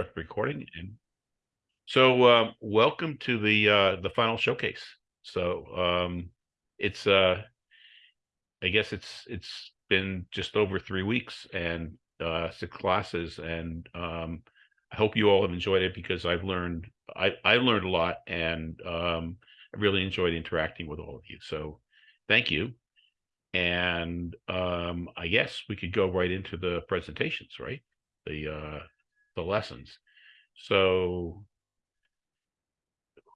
Start recording and so uh, welcome to the uh, the final showcase. So um, it's uh, I guess it's it's been just over three weeks and uh, six classes, and um, I hope you all have enjoyed it because I've learned I I learned a lot and um, I really enjoyed interacting with all of you. So thank you. And um, I guess we could go right into the presentations, right? The uh, the lessons. So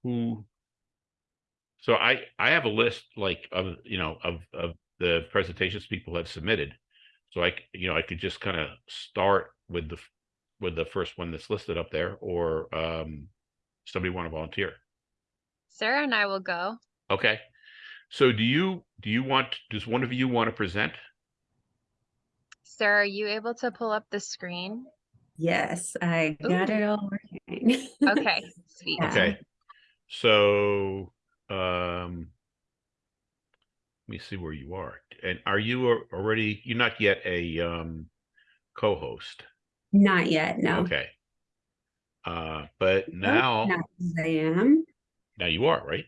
who so I I have a list like of you know of of the presentations people have submitted. So I you know I could just kind of start with the with the first one that's listed up there or um somebody want to volunteer. Sarah and I will go. Okay. So do you do you want does one of you want to present? Sarah, are you able to pull up the screen? Yes, I got Ooh. it all working. Okay, sweet. Yeah. Okay. So um let me see where you are. And are you a- already you're not yet a um co-host? Not yet, no. Okay. Uh but now now I am. now you are, right?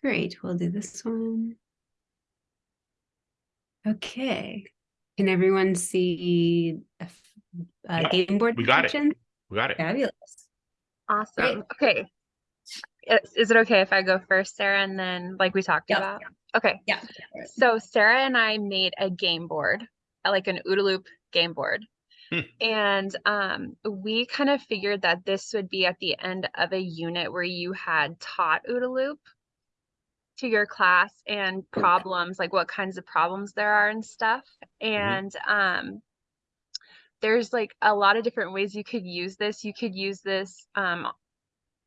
Great, we'll do this one. Okay. Can everyone see a f- a Yeah, game board? we got it. We got it. Fabulous. Awesome. Okay. Is, is it okay if I go first, Sarah, and then like we talked Yep. about? Okay. Yeah. So Sarah and I made a game board, uh, like an OODA loop game board. Hmm. And um, we kind of figured that this would be at the end of a unit where you had taught OODA loop to your class and problems, like what kinds of problems there are and stuff. And um, there's like a lot of different ways you could use this. You could use this um,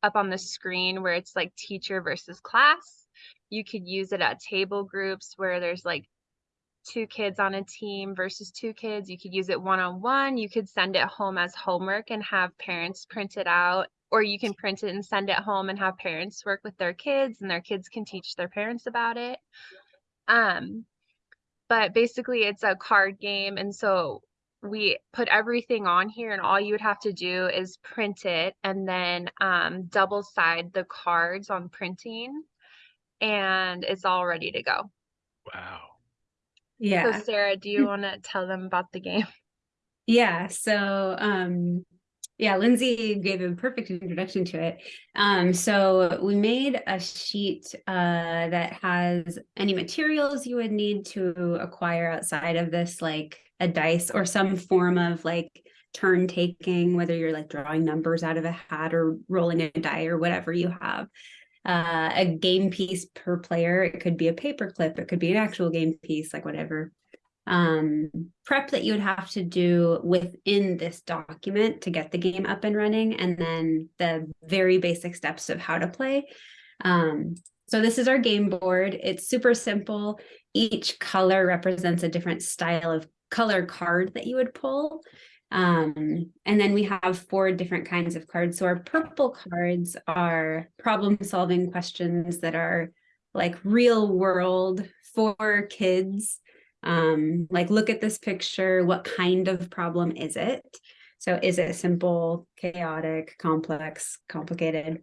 up on the screen where it's like teacher versus class. You could use it at table groups where there's like two kids on a team versus two kids. You could use it one on one. You could send it home as homework and have parents print it out, or you can print it and send it home and have parents work with their kids and their kids can teach their parents about it. Um, but basically it's a card game and so we put everything on here and all you would have to do is print it and then um, double side the cards on printing and it's all ready to go. Wow. Yeah. So Sarah, do you want to tell them about the game? Yeah, so um yeah, Lindsay gave a perfect introduction to it. Um, so we made a sheet uh that has any materials you would need to acquire outside of this, like a dice or some form of like turn taking, whether you're like drawing numbers out of a hat or rolling a die or whatever you have. Uh, a game piece per player. It could be a paper clip, it could be an actual game piece, like whatever um, prep that you would have to do within this document to get the game up and running, and then the very basic steps of how to play. Um, so this is our game board. It's super simple. Each color represents a different style of color card that you would pull. Um, and then we have four different kinds of cards. So our purple cards are problem solving questions that are like real world for kids um like look at this picture what kind of problem is it so is it simple chaotic complex complicated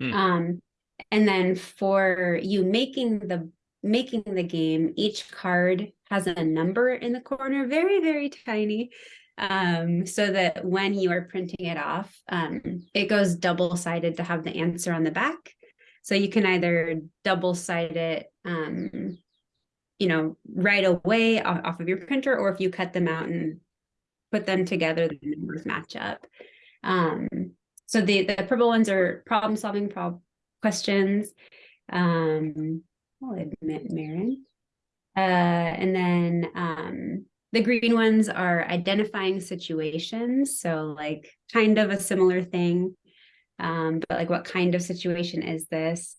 Hmm. um and then for you making the making the game each card has a number in the corner very very tiny um so that when you are printing it off um it goes double sided to have the answer on the back so you can either double side it um you know, right away off, of your printer, or if you cut them out and put them together, the numbers match up. Um, so the, the purple ones are problem solving prob questions. Um, I'll admit Marin. Uh, and then um, the green ones are identifying situations. So like kind of a similar thing, um, but like what kind of situation is this?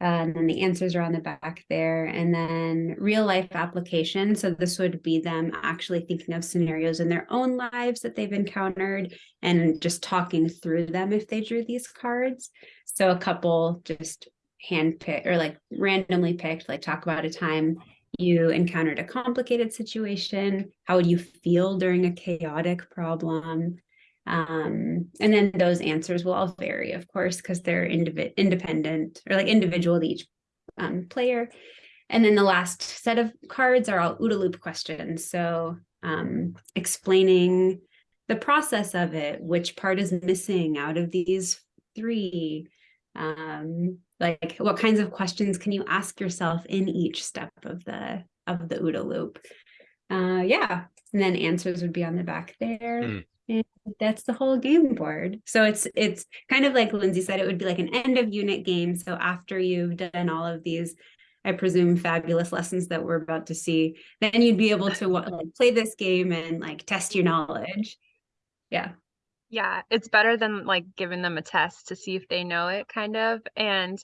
Uh, and then the answers are on the back there. And then real life application. So this would be them actually thinking of scenarios in their own lives that they've encountered and just talking through them if they drew these cards. So a couple just handpicked or like randomly picked, like talk about a time you encountered a complicated situation. How would you feel during a chaotic problem? Um, and then those answers will all vary, of course, because they're independent or like individual to each um, player. And then the last set of cards are all OODA loop questions. So um, explaining the process of it, which part is missing out of these three, um, like what kinds of questions can you ask yourself in each step of the of the OODA loop. Uh, yeah, and then answers would be on the back there. Hmm. And that's the whole game board. So it's it's kind of like Lindsay said, it would be like an end of unit game. So after you've done all of these, I presume fabulous lessons that we're about to see, then you'd be able to like play this game and like test your knowledge. Yeah. Yeah, it's better than like giving them a test to see if they know it, kind of. And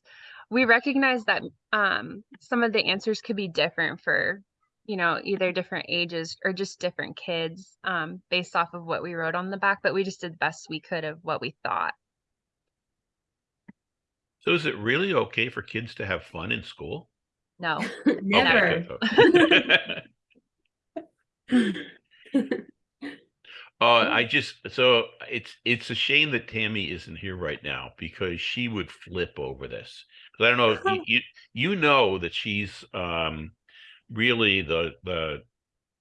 we recognize that um, some of the answers could be different for, you know, either different ages or just different kids um, based off of what we wrote on the back. But we just did the best we could of what we thought. So is it really okay for kids to have fun in school? No. Never. Okay, good. Uh, I just so it's it's a shame that Tammy isn't here right now because she would flip over this. 'Cause I don't know you, you you know that she's um really the the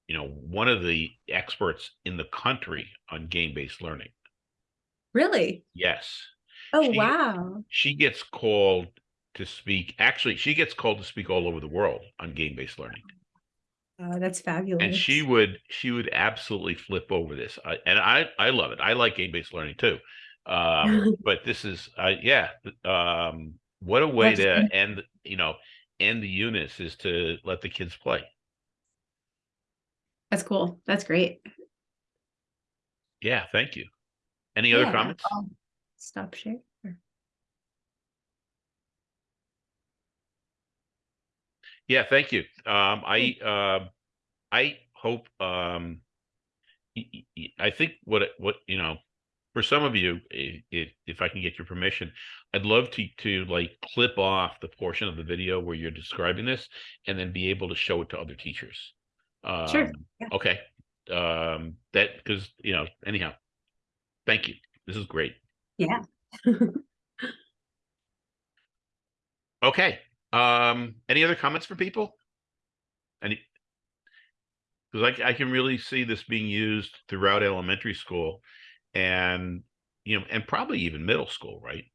you know one of the experts in the country on game based learning. Really? Yes, Oh, She- wow. she gets called to speak. Actually, she gets called to speak all over the world on game based learning. Oh, that's fabulous. and she would she would absolutely flip over this I, and i i love it i like game-based learning too um but this is uh yeah um what a way That's to good. end you know end the units is to let the kids play That's cool. That's great. yeah thank you any other Yeah, comments I'll Stop share. Yeah thank you. Um i um i hope um i think what what you know for some of you if if i can get your permission i'd love to to like clip off the portion of the video where you're describing this and then be able to show it to other teachers. Sure, Um, yeah. okay. Um that because you know anyhow thank you. This is great. Yeah. okay um any other comments from people any because I, I can really see this being used throughout elementary school and you know and probably even middle school right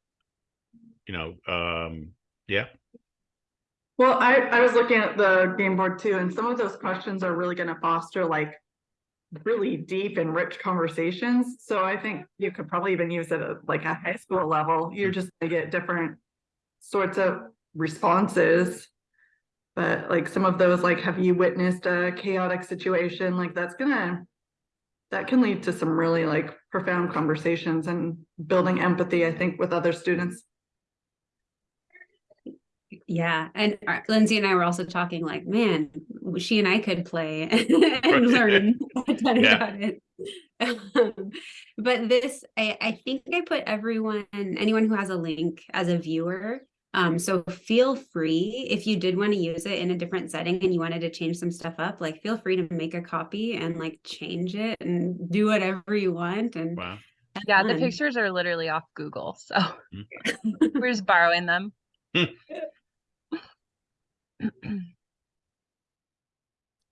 you know um yeah Well, I, I was looking at the game board too, and some of those questions are really gonna foster like really deep and rich conversations. So I think you could probably even use it at like a high school level. You're just gonna get different sorts of responses. But like some of those, like, have you witnessed a chaotic situation? Like that's gonna that can lead to some really like profound conversations and building empathy, I think, with other students. Yeah, and uh, Lindsay and I were also talking like, man, she and I could play and learn a ton Yeah. about it. Um, but this, I, I think I put everyone, anyone who has a link as a viewer. Um, so feel free if you did want to use it in a different setting and you wanted to change some stuff up, like feel free to make a copy and like change it and do whatever you want. And wow have Yeah, the pictures are literally off Google. So we're just borrowing them.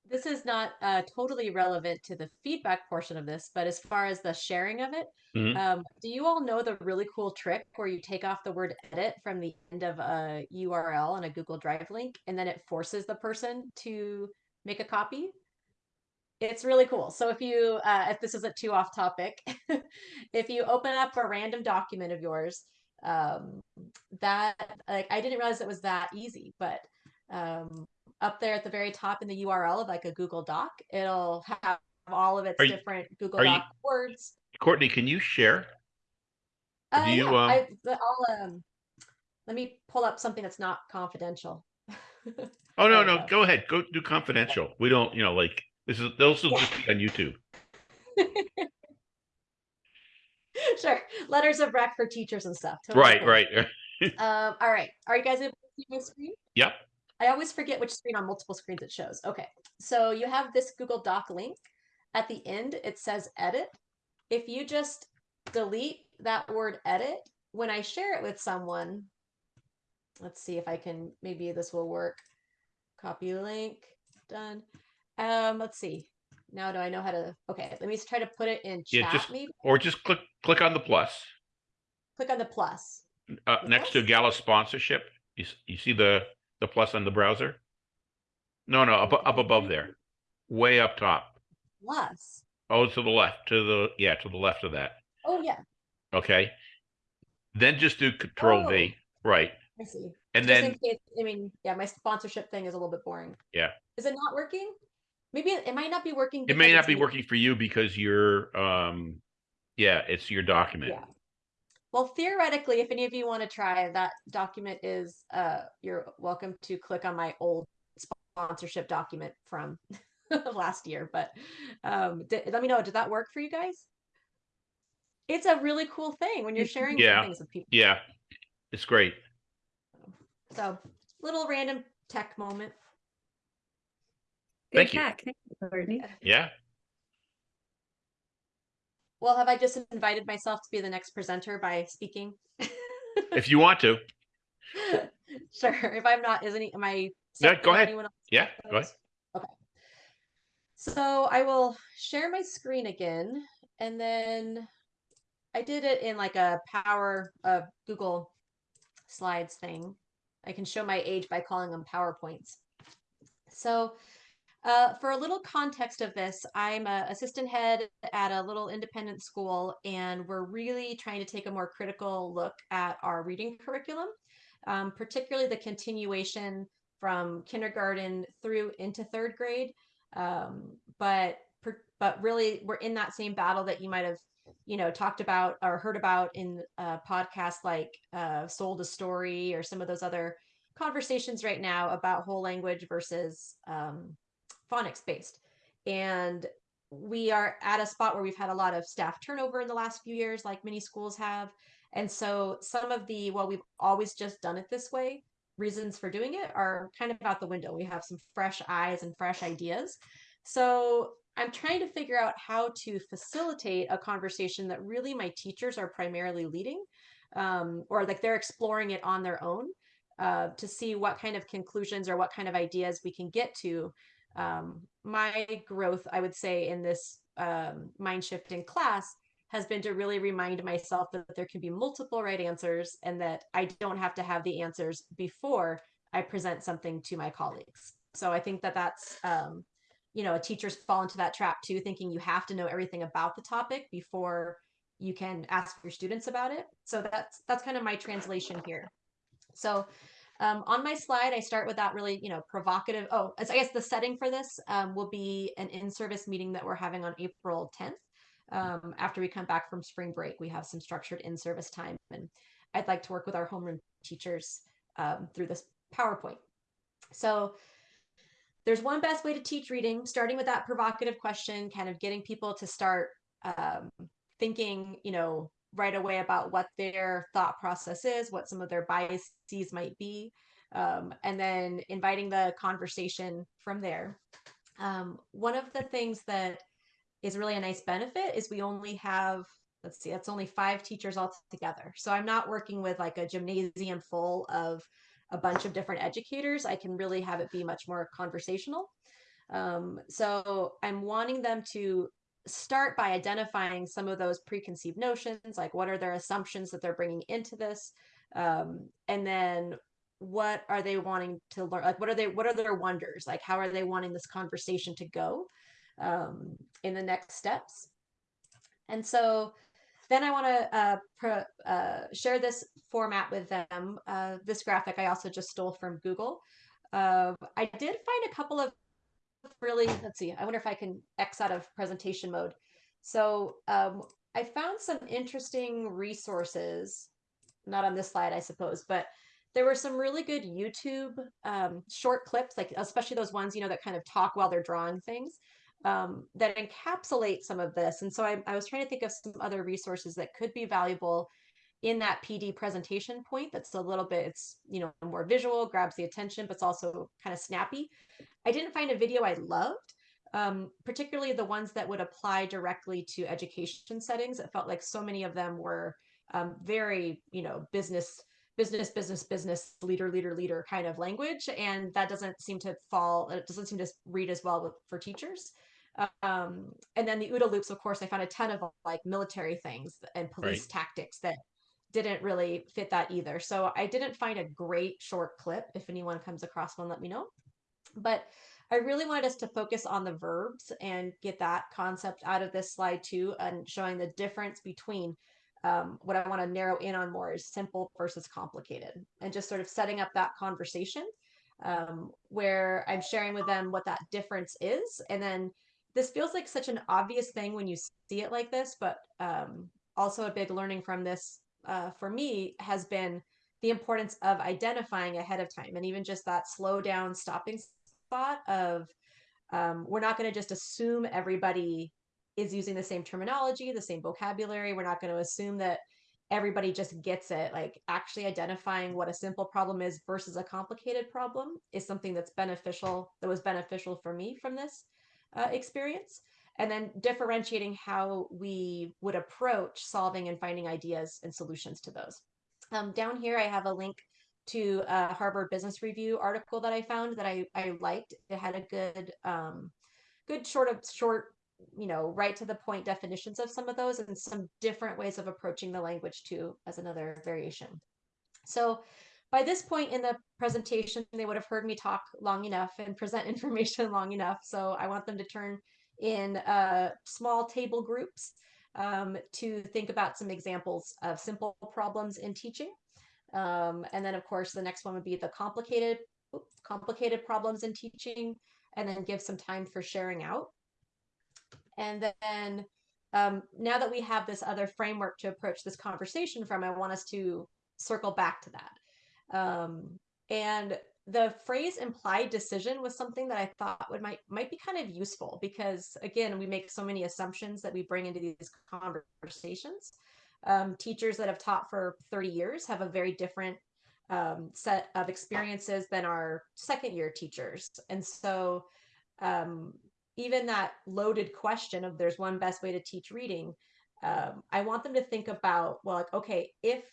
this is not uh, totally relevant to the feedback portion of this, but as far as the sharing of it, Mhm. um, do you all know the really cool trick where you take off the word edit from the end of a URL on a Google Drive link and then it forces the person to make a copy? It's really cool. So if you, uh, if this isn't too off topic, if you open up a random document of yours, um, that like I didn't realize it was that easy, but um, up there at the very top in the URL of like a Google Doc, it'll have all of its Are you- different Google are you- Doc words. courtney can you share Uh, do you, yeah, um, I, I'll, um, let me pull up something that's not confidential. oh no no go. go ahead go do confidential we don't you know like this is those will just be on youtube sure, letters of rec for teachers and stuff. totally right cool. right Um, all right, are you guys able to see my screen? yep I always forget which screen on multiple screens it shows. Okay, so you have this Google Doc link. At the end, it says edit. If you just delete that word edit, when I share it with someone, let's see if I can, maybe this will work. Copy link, done. Um, let's see. Now do I know how to, okay, let me just try to put it in Yeah, chat just- maybe. Or just click, click on the plus, Click on the plus. uh, The next to? Gala sponsorship. You, you see the, the plus on the browser? No, no, up, up above there, way up top. Plus. Oh, to the left, to the, yeah, to the left of that. Oh, yeah, Okay. Then just do control V, right? I see. And Just in then, case, I mean, yeah, my sponsorship thing is a little bit boring. Yeah. Is it not working? Maybe it, it might not be working. it may because not it's be me. working for you because you're, um, yeah, it's your document. Yeah. Well, theoretically, if any of you want to try, that document is, uh, you're welcome to click on my old sponsorship document from last year. But um, di- let me know, did that work for you guys? It's a really cool thing when you're sharing Yeah. things with people. Yeah, it's great. So, little random tech moment. Good Thank you. Thank you, Courtney. Yeah, Well, have I just invited myself to be the next presenter by speaking? if you want to. sure. If I'm not, isn't he? Am I? Yeah, go ahead. Yeah, go ahead. Okay. So I will share my screen again, and then I did it in like a Power uh, Google Slides thing. I can show my age by calling them PowerPoints. So uh, for a little context of this, I'm a assistant head at a little independent school, and we're really trying to take a more critical look at our reading curriculum, um, particularly the continuation from kindergarten through into third grade. Um, but but really, we're in that same battle that you might have you know talked about or heard about in podcasts like uh, Sold a Story or some of those other conversations right now about whole language versus um, phonics based. And we are at a spot where we've had a lot of staff turnover in the last few years, like many schools have. And so some of the, well, we've always just done it this way, reasons for doing it are kind of out the window. We have some fresh eyes and fresh ideas. So I'm trying to figure out how to facilitate a conversation that really my teachers are primarily leading, um, or like they're exploring it on their own uh, to see what kind of conclusions or what kind of ideas we can get to. Um, my growth, I would say, in this um, mind shift in class has been to really remind myself that there can be multiple right answers and that I don't have to have the answers before I present something to my colleagues. So I think that that's, um, you know, a teachers fall into that trap too, thinking you have to know everything about the topic before you can ask your students about it. So that's that's kind of my translation here. So um, on my slide, I start with that really, you know, provocative. Oh, I guess the setting for this um, will be an in-service meeting that we're having on April 10th. Um, after we come back from spring break, we have some structured in-service time, and I'd like to work with our homeroom teachers um, through this PowerPoint. So there's one best way to teach reading, starting with that provocative question, kind of getting people to start um, thinking, you know, right away about what their thought process is, what some of their biases might be, um, and then inviting the conversation from there. Um, one of the things that is really a nice benefit is we only have, let's see, that's only five teachers all together. So I'm not working with like a gymnasium full of a bunch of different educators. I can really have it be much more conversational. Um, so I'm wanting them to start by identifying some of those preconceived notions like what are their assumptions that they're bringing into this? Um, and then what are they wanting to learn like what are they what are their wonders? Like how are they wanting this conversation to go um, in the next steps? And so then i want to uh, uh, share this format with them. Uh, this graphic i also just stole from google. Uh, i did find a couple of really let's see i wonder if i can x out of presentation mode. So um, i found some interesting resources not on this slide i suppose but there were some really good youtube um, short clips like especially those ones you know that kind of talk while they're drawing things um, that encapsulate some of this. And so I, I was trying to think of some other resources that could be valuable in that PD presentation point that's a little bit it's you know more visual grabs the attention but it's also kind of snappy I didn't find a video I loved um, particularly the ones that would apply directly to education settings. It felt like so many of them were um, very, you know, business, business, business, business, leader, leader, leader kind of language, and that doesn't seem to fall. It doesn't seem to read as well with, for teachers. Um, and then the OODA loops, of course, I found a ton of like military things and police Right. tactics that didn't really fit that either. So I didn't find a great short clip. If anyone comes across one, let me know. But I really wanted us to focus on the verbs and get that concept out of this slide too, and showing the difference between um, what I want to narrow in on more is simple versus complicated, and just sort of setting up that conversation um, where I'm sharing with them what that difference is. And then this feels like such an obvious thing when you see it like this, but um, also a big learning from this uh, for me has been the importance of identifying ahead of time and even just that slow down stopping spot of um, we're not going to just assume everybody is using the same terminology the same vocabulary. We're not going to assume that everybody just gets it. Like actually identifying what a simple problem is versus a complicated problem is something that's beneficial that was beneficial for me from this uh, experience and then differentiating how we would approach solving and finding ideas and solutions to those um, down here, I have a link to a Harvard Business Review article that I found that I, I liked. It had a good, um, good short of short, you know, right to the point definitions of some of those and some different ways of approaching the language too, as another variation. So by this point in the presentation, they would have heard me talk long enough and present information long enough. So I want them to turn in uh, small table groups um, to think about some examples of simple problems in teaching. Um, and then of course, the next one would be the complicated, oops, complicated problems in teaching, and then give some time for sharing out. And then um, now that we have this other framework to approach this conversation from, I want us to circle back to that. Um, and the phrase implied decision was something that I thought would might might be kind of useful because again we make so many assumptions that we bring into these conversations. Um, teachers that have taught for 30 years have a very different um, set of experiences than our second year teachers, and so um, even that loaded question of there's one best way to teach reading, um, I want them to think about well like okay if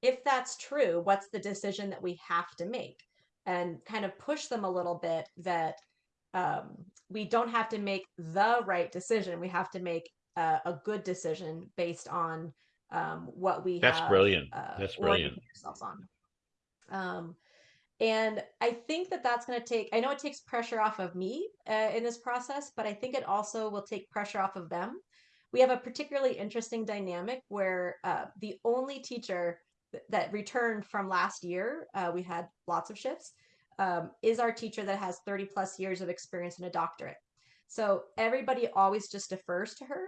if that's true, what's the decision that we have to make? And kind of push them a little bit that um, we don't have to make the right decision. We have to make uh, a good decision based on um, what we That's have, brilliant. uh, That's brilliant. ourselves on. Um, and I think that that's going to take, I know it takes pressure off of me uh, in this process, but I think it also will take pressure off of them. We have a particularly interesting dynamic where uh, the only teacher that returned from last year, uh, we had lots of shifts, um, is our teacher that has 30 plus years of experience and a doctorate. So everybody always just defers to her.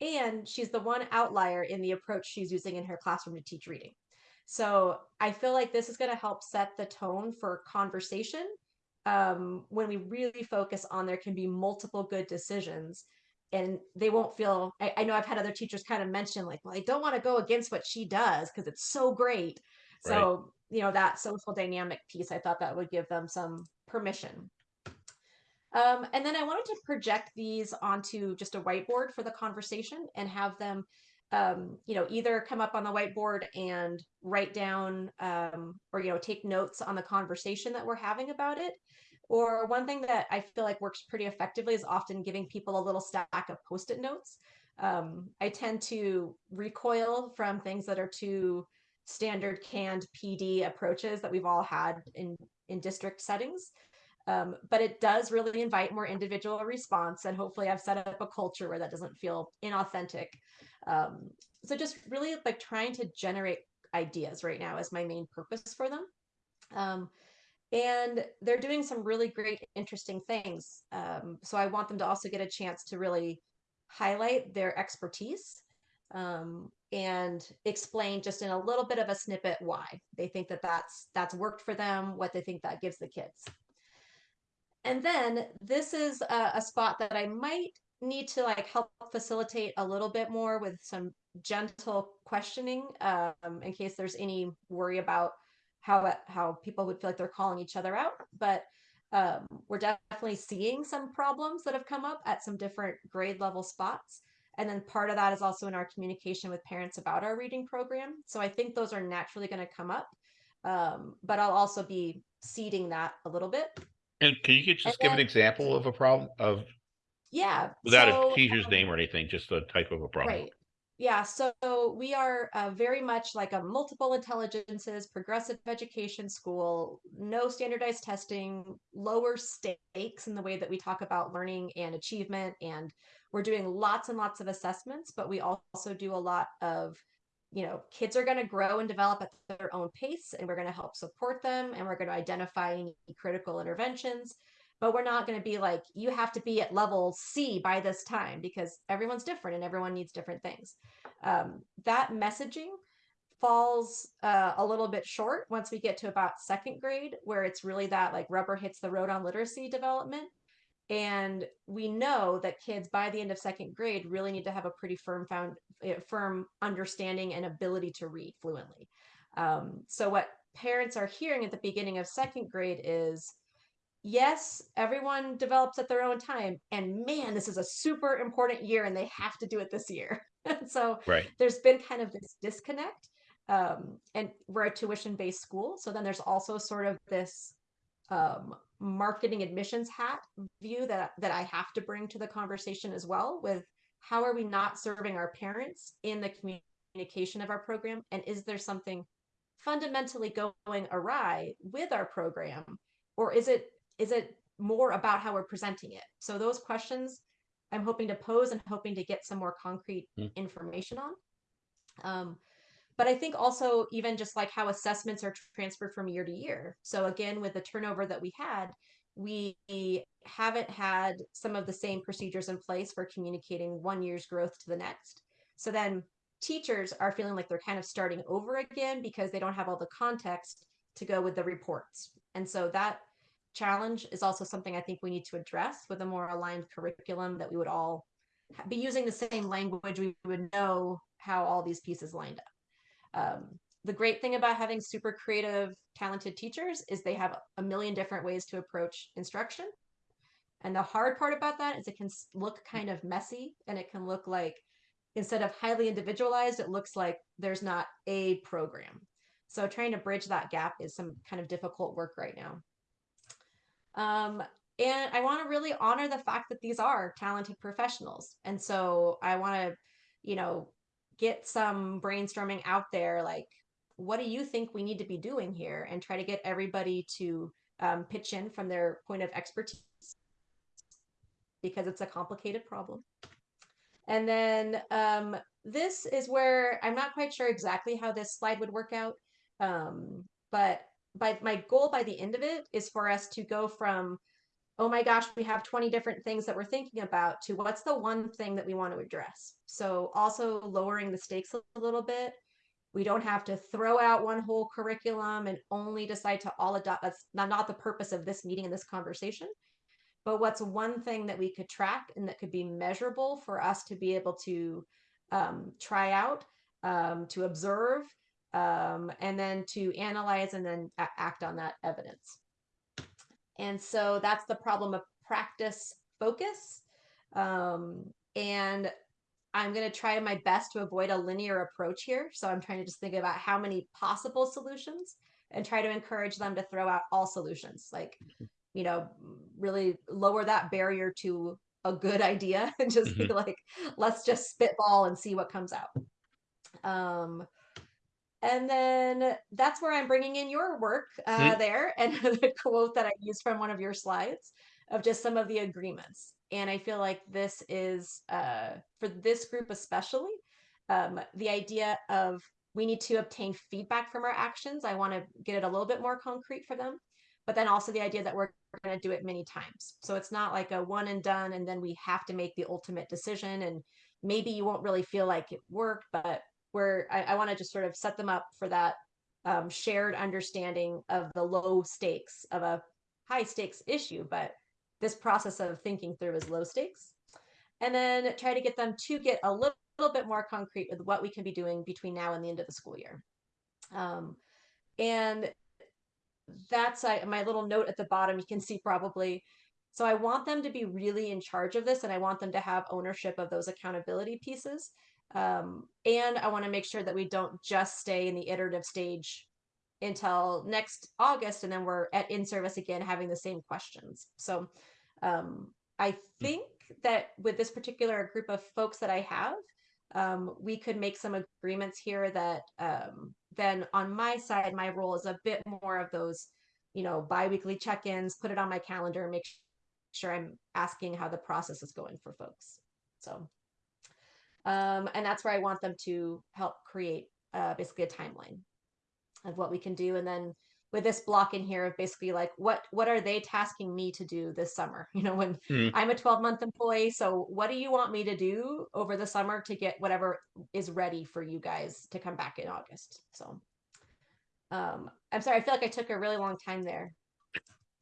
And she's the one outlier in the approach she's using in her classroom to teach reading. So I feel like this is going to help set the tone for conversation um, when we really focus on there can be multiple good decisions and they won't feel I, I know i've had other teachers kind of mention like well i don't want to go against what she does because it's so great. So you know that social dynamic piece i thought that would give them some permission. Um, and then i wanted to project these onto just a whiteboard for the conversation and have them um, you know either come up on the whiteboard and write down um, or you know take notes on the conversation that we're having about it or one thing that I feel like works pretty effectively is often giving people a little stack of post-it notes. Um, I tend to recoil from things that are too standard canned PD approaches that we've all had in in district settings. Um, but it does really invite more individual response, and hopefully, I've set up a culture where that doesn't feel inauthentic. Um, so, just really like trying to generate ideas right now is my main purpose for them. Um, and they're doing some really great interesting things um, so i want them to also get a chance to really highlight their expertise um, and explain just in a little bit of a snippet why they think that that's that's worked for them what they think that gives the kids. And then this is a, a spot that i might need to like help facilitate a little bit more with some gentle questioning um, in case there's any worry about how how people would feel like they're calling each other out. But Um, we're definitely seeing some problems that have come up at some different grade level spots. And then part of that is also in our communication with parents about our reading program. So I think those are naturally going to come up. Um, but I'll also be seeding that a little bit. And can you just give an then- example of a problem of, Yeah. without so, a teacher's um, name or anything, just a type of a problem? Right. Yeah, so we are uh, very much like a multiple intelligences, progressive education school, no standardized testing, lower stakes in the way that we talk about learning and achievement. And we're doing lots and lots of assessments, but we also do a lot of, you know, kids are going to grow and develop at their own pace, and we're going to help support them, and we're going to identify any critical interventions but we're not going to be like you have to be at level c by this time because everyone's different and everyone needs different things. Um, that messaging falls uh, a little bit short once we get to about second grade where it's really that like rubber hits the road on literacy development. And we know that kids by the end of second grade really need to have a pretty firm found eh, firm understanding and ability to read fluently. Um, so what parents are hearing at the beginning of second grade is yes, everyone develops at their own time. And man, this is a super important year and they have to do it this year. so Right. there's been kind of this disconnect. Um, and we're a tuition based school. So then there's also sort of this um, marketing admissions hat view that, that I have to bring to the conversation as well with how are we not serving our parents in the communication of our program? And is there something fundamentally going awry with our program? Or is it is it more about how we're presenting it? So those questions I'm hoping to pose and hoping to get some more concrete Hmm. information on. Um, but I think also even just like how assessments are transferred from year to year. So again, with the turnover that we had, we haven't had some of the same procedures in place for communicating one year's growth to the next. So then teachers are feeling like they're kind of starting over again because they don't have all the context to go with the reports. And so that challenge is also something I think we need to address with a more aligned curriculum that we would all be using the same language. We would know how all these pieces lined up. Um, the great thing about having super creative, talented teachers is they have a million different ways to approach instruction. And the hard part about that is it can look kind of messy and it can look like instead of highly individualized, it looks like there's not a program. So trying to bridge that gap is some kind of difficult work right now. Um, and I want to really honor the fact that these are talented professionals. And so I want to, you know, get some brainstorming out there like, what do you think we need to be doing here? And try to get everybody to um, pitch in from their point of expertise because it's a complicated problem. And then um, this is where I'm not quite sure exactly how this slide would work out. Um, but by my goal by the end of it is for us to go from oh my gosh we have 20 different things that we're thinking about to what's the one thing that we want to address. So also lowering the stakes a little bit. We don't have to throw out one whole curriculum and only decide to all adopt that's not, not the purpose of this meeting and this conversation. But what's one thing that we could track and that could be measurable for us to be able to um, try out um, to observe um, and then to analyze and then act on that evidence. And so that's the problem of practice focus. Um, and I'm going to try my best to avoid a linear approach here. So I'm trying to just think about how many possible solutions and try to encourage them to throw out all solutions. Like, you know, really lower that barrier to a good idea and just be like, let's just spitball and see what comes out. Um, and then that's where I'm bringing in your work uh, Hmm. there and the quote that I used from one of your slides of just some of the agreements. And I feel like this is uh, for this group especially um, the idea of we need to obtain feedback from our actions. I want to get it a little bit more concrete for them, but then also the idea that we're going to do it many times. So it's not like a one and done, and then we have to make the ultimate decision. And maybe you won't really feel like it worked, but where I, I want to just sort of set them up for that um, shared understanding of the low stakes of a high stakes issue, but this process of thinking through is low stakes. And then try to get them to get a little, little bit more concrete with what we can be doing between now and the end of the school year. Um, and that's I, my little note at the bottom. You can see probably. So I want them to be really in charge of this, and I want them to have ownership of those accountability pieces. Um, and I want to make sure that we don't just stay in the iterative stage until next August, and then we're at in service again, having the same questions. So um, I think that with this particular group of folks that I have, um, we could make some agreements here that um, then on my side, my role is a bit more of those, you know, biweekly check-ins, put it on my calendar, make sure I'm asking how the process is going for folks. So, um, and that's where I want them to help create uh, basically a timeline of what we can do. And then with this block in here of basically like what what are they tasking me to do this summer you know when Hmm. i'm a 12 month employee so what do you want me to do over the summer to get whatever is ready for you guys to come back in august so um i'm sorry i feel like i took a really long time there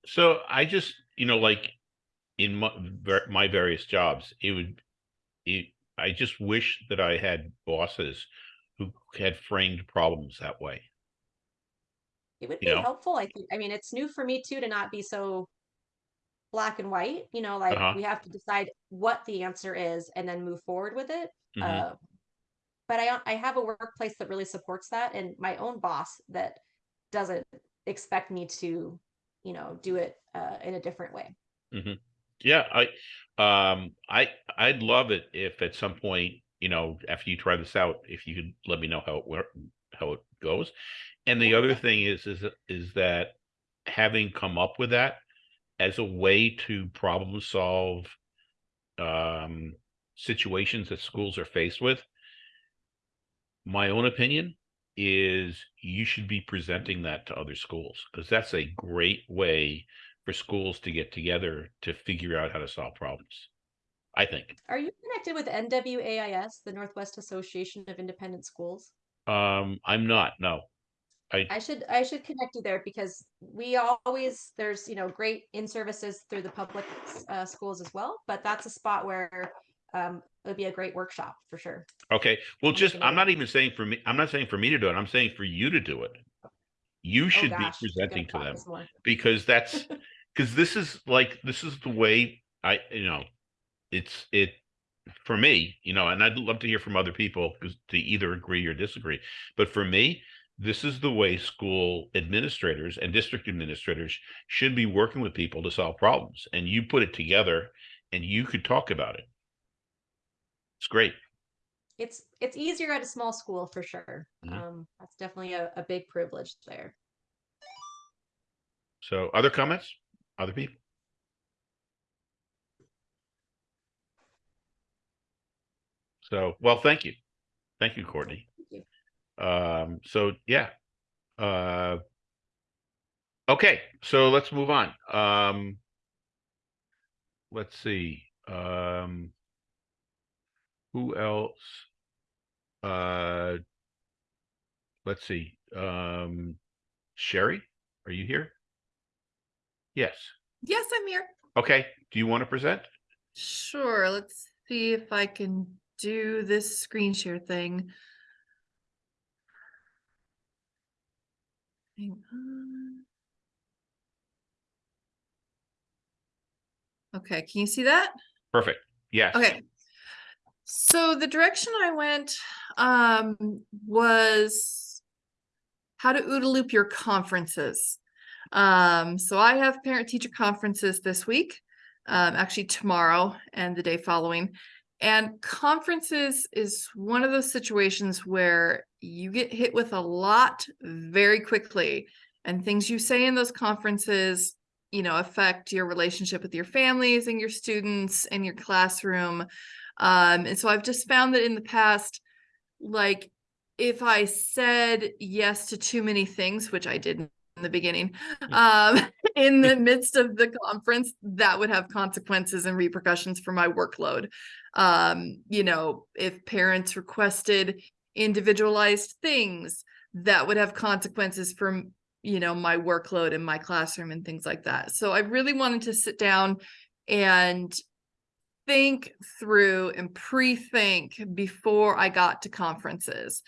So I just, you know, like in my, my various jobs, it would, it, I just wish that I had bosses who had framed problems that way. it would You be know? helpful i think i mean it's new for me too to not be so black and white you know like Uh-huh. we have to decide what the answer is and then move forward with it Mhm. Uh, but I I have a workplace that really supports that, and my own boss that doesn't expect me to, you know, do it uh, in a different way. Yeah, I, um, I, I'd love it if at some point, you know, after you try this out, if you could let me know how it work, how it goes. And the other thing is, is, is that having come up with that as a way to problem solve um, situations that schools are faced with, my own opinion is you should be presenting that to other schools because that's a great way for schools to get together to figure out how to solve problems. I think. Are you connected with NWAIS, the Northwest Association of Independent Schools? Um, I'm not, no. I, I should I should connect you there because we always there's you know great in services through the public uh, schools as well, but that's a spot where um, it would be a great workshop for sure. okay, well, just, I'm not even saying for me, I'm not saying for me to do it. I'm saying for you to do it. You Oh should be gosh, I'm presenting to them because that's, because this is like, this is the way I, you know, it's, it, for me, you know, and I'd love to hear from other people to either agree or disagree. But for me, this is the way school administrators and district administrators should be working with people to solve problems. And you put it together and you could talk about it. It's great. It's it's easier at a small school for sure. Mhm. Um, that's definitely a, a big privilege there. So other comments? Other people? So, well, thank you. Thank you, Courtney. Thank Um, so yeah. Uh, okay, so let's move on. Um, let's see. Um, who else? Uh, let's see. Um, Sherry, are you here? Yes. Yes, I'm here. Okay. Do you want to present? Sure. Let's see if I can do this screen share thing. Hang on. Okay, can you see that? Perfect. Yes. Okay. So the direction I went um was how to OODA loop your conferences. Um, so I have parent teacher conferences this week, um, actually tomorrow and the day following. And conferences is one of those situations where you get hit with a lot very quickly and things you say in those conferences you know affect your relationship with your families and your students and your classroom um and so i've just found that in the past like if i said yes to too many things which i didn't in the beginning um in the midst of the conference that would have consequences and repercussions for my workload. Um you know if parents requested individualized things that would have consequences for you know my workload in my classroom and things like that. So i really wanted to sit down and think through and pre-think before i got to conferences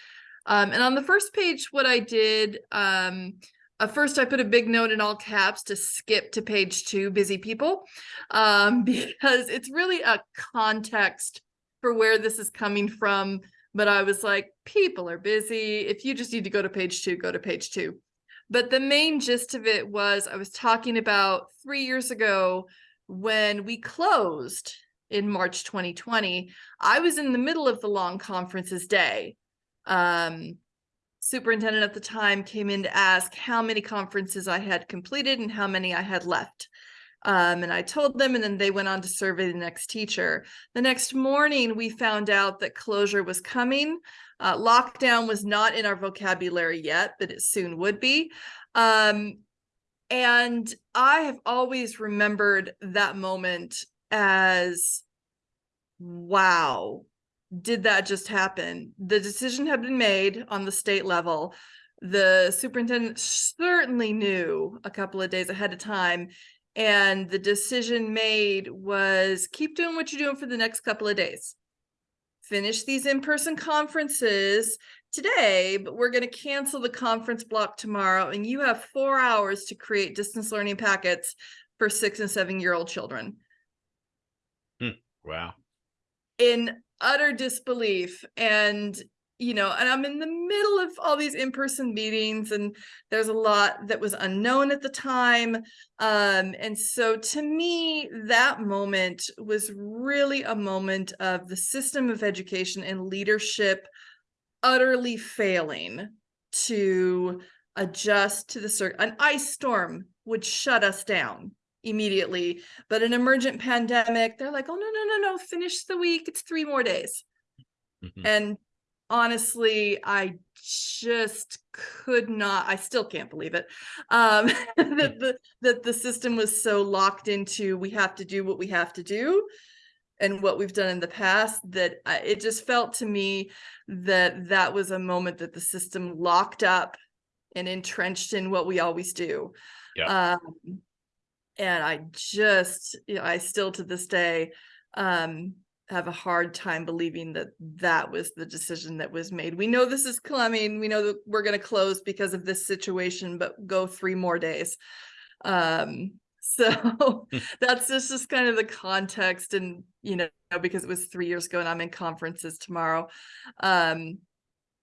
um, and on the first page what i did um, at first I put a big note in all caps to skip to page two, busy people, um, because it's really a context for where this is coming from. But I was like, people are busy. If you just need to go to page two, go to page two. But the main gist of it was I was talking about three years ago when we closed in March 2020. I was in the middle of the long conferences day. Um, superintendent at the time came in to ask how many conferences I had completed and how many I had left. Um, and I told them, and then they went on to survey the next teacher. The next morning, we found out that closure was coming. Uh, lockdown was not in our vocabulary yet, but it soon would be. Um, and I have always remembered that moment as wow, did that just happen? The decision had been made on the state level. The superintendent certainly knew a couple of days ahead of time. And the decision made was keep doing what you're doing for the next couple of days. Finish these in-person conferences today, but we're going to cancel the conference block tomorrow. And you have four hours to create distance learning packets for six and seven year old children Wow. in utter disbelief and you know and i'm in the middle of all these in-person meetings and there's a lot that was unknown at the time um and so to me that moment was really a moment of the system of education and leadership utterly failing to adjust to the cir- an ice storm would shut us down immediately but an emergent pandemic they're like oh no no no no finish the week it's three more days Mhm. and honestly i just could not i still can't believe it um that the that the system was so locked into we have to do what we have to do and what we've done in the past that I, it just felt to me that that was a moment that the system locked up and entrenched in what we always do Yeah. um and i just you know, i still to this day um have a hard time believing that that was the decision that was made. We know this is coming we know that we're going to close because of this situation but go three more days. Um so that's just, just kind of the context and you know because it was three years ago and i'm in conferences tomorrow. Um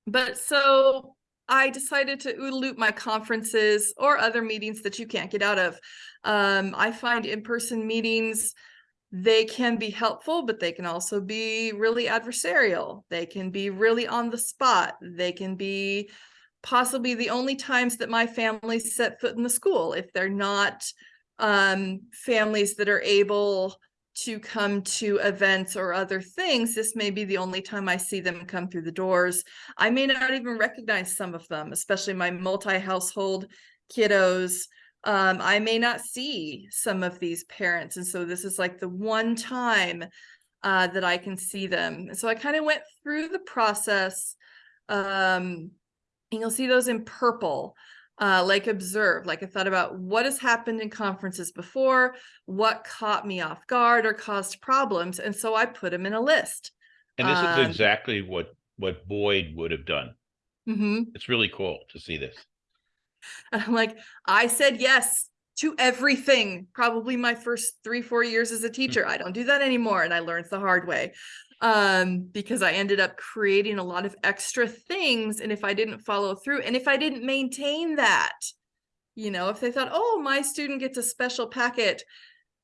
but so I decided to loop my conferences or other meetings that you can't get out of. Um, I find in-person meetings, they can be helpful, but they can also be really adversarial. They can be really on the spot. They can be possibly the only times that my family set foot in the school. If they're not um, families that are able to come to events or other things, this may be the only time I see them come through the doors. I may not even recognize some of them, especially my multi-household kiddos. Um, I may not see some of these parents. And so this is like the one time uh, that I can see them. So I kind of went through the process. Um, and you'll see those in purple uh, like observe, like I thought about what has happened in conferences before, what caught me off guard or caused problems. And so I put them in a list. And this Um, is exactly what, what Boyd would have done. Mm -hmm. It's really cool to see this. And I'm like, I said yes to everything. Probably my first three, four years as a teacher. I don't do that anymore. And I learned the hard way um, because I ended up creating a lot of extra things. And if I didn't follow through and if I didn't maintain that, you know, if they thought, oh, my student gets a special packet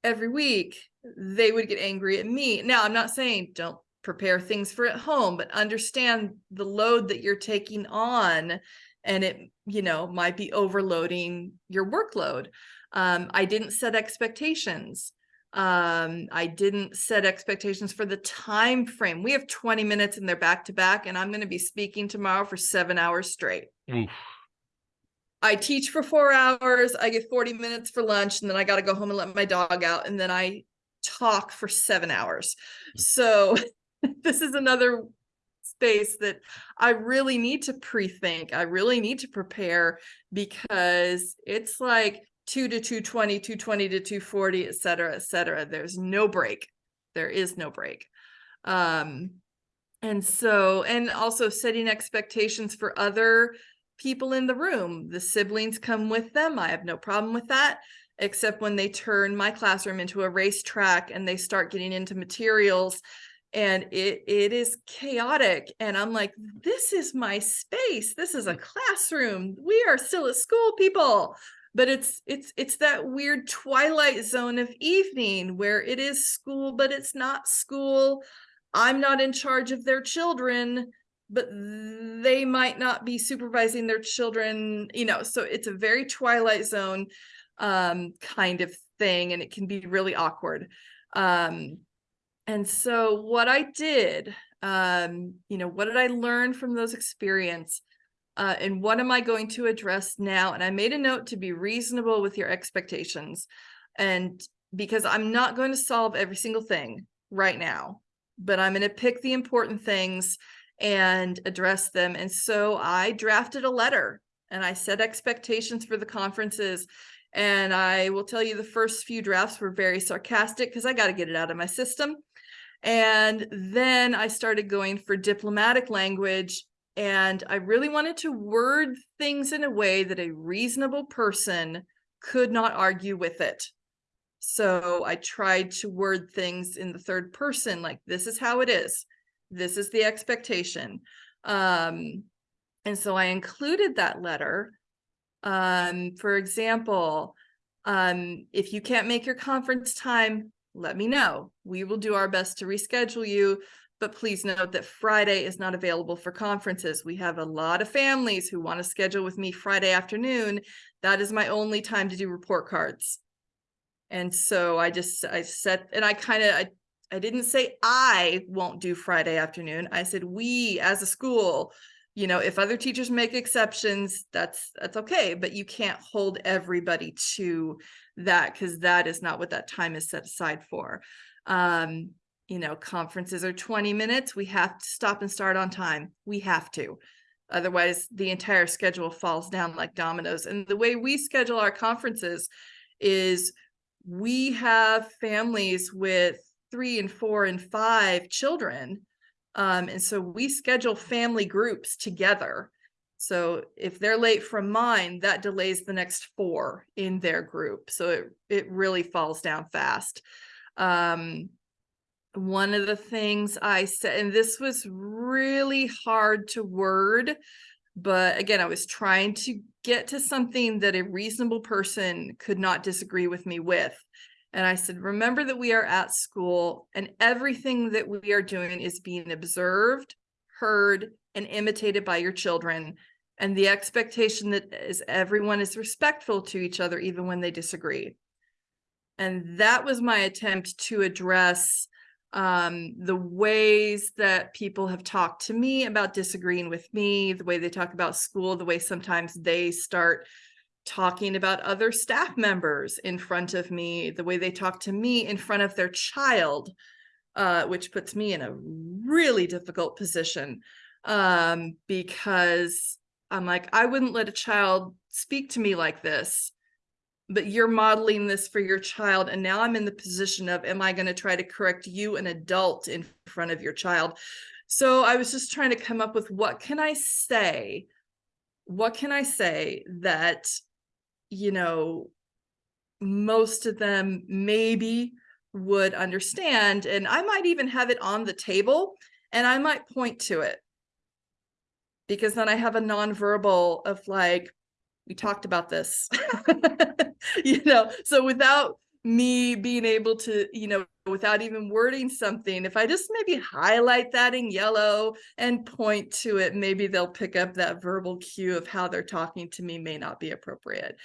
every week, they would get angry at me. Now, I'm not saying don't prepare things for at home, but understand the load that you're taking on and it, you know, might be overloading your workload. Um, I didn't set expectations. Um, I didn't set expectations for the time frame. We have 20 minutes and they're back to back, and I'm going to be speaking tomorrow for seven hours straight. Oof. I teach for four hours, I get 40 minutes for lunch, and then I got to go home and let my dog out, and then I talk for seven hours. So this is another space that I really need to pre-think. I really need to prepare because it's like two to 220, 220 to 240, et cetera, et cetera. There's no break. There is no break. Um, and so, and also setting expectations for other people in the room. The siblings come with them. I have no problem with that, except when they turn my classroom into a racetrack and they start getting into materials and it it is chaotic and i'm like this is my space this is a classroom we are still at school people but it's it's it's that weird twilight zone of evening where it is school but it's not school i'm not in charge of their children but they might not be supervising their children you know so it's a very twilight zone um kind of thing and it can be really awkward um and so what I did, um, you know, what did I learn from those experience? Uh, and what am I going to address now? And I made a note to be reasonable with your expectations. And because I'm not going to solve every single thing right now, but I'm going to pick the important things and address them. And so I drafted a letter and I set expectations for the conferences. And I will tell you the first few drafts were very sarcastic because I got to get it out of my system. And then I started going for diplomatic language. And I really wanted to word things in a way that a reasonable person could not argue with it. So I tried to word things in the third person, like this is how it is. This is the expectation. Um, and so I included that letter. Um, for example, um, if you can't make your conference time, let me know. We will do our best to reschedule you, but please note that Friday is not available for conferences. We have a lot of families who want to schedule with me Friday afternoon. That is my only time to do report cards. And so I just, I set, and I kind of, I, I didn't say I won't do Friday afternoon. I said, we as a school, you know, if other teachers make exceptions, that's, that's okay, but you can't hold everybody to that because that is not what that time is set aside for. Um, you know, conferences are 20 minutes. We have to stop and start on time. We have to. Otherwise, the entire schedule falls down like dominoes. And the way we schedule our conferences is we have families with three and four and five children. Um, and so we schedule family groups together so if they're late from mine, that delays the next four in their group. So it, it really falls down fast. Um, one of the things I said, and this was really hard to word, but again, I was trying to get to something that a reasonable person could not disagree with me with. And I said, remember that we are at school and everything that we are doing is being observed, heard, and imitated by your children and the expectation that is everyone is respectful to each other even when they disagree and that was my attempt to address um, the ways that people have talked to me about disagreeing with me the way they talk about school the way sometimes they start talking about other staff members in front of me the way they talk to me in front of their child uh, which puts me in a really difficult position um, because I'm like, I wouldn't let a child speak to me like this, but you're modeling this for your child. And now I'm in the position of, am I going to try to correct you, an adult, in front of your child? So I was just trying to come up with what can I say? What can I say that, you know, most of them maybe would understand. And I might even have it on the table and I might point to it because then I have a nonverbal of like, we talked about this, you know, so without me being able to, you know, without even wording something, if I just maybe highlight that in yellow and point to it, maybe they'll pick up that verbal cue of how they're talking to me may not be appropriate.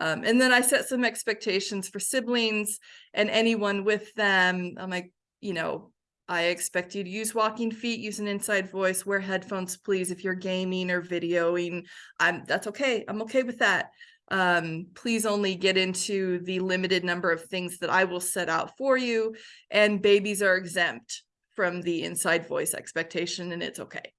Um, and then I set some expectations for siblings and anyone with them. I'm like, you know, I expect you to use walking feet, use an inside voice, wear headphones, please. If you're gaming or videoing, I'm that's okay. I'm okay with that. Um, please only get into the limited number of things that I will set out for you. And babies are exempt from the inside voice expectation, and it's okay.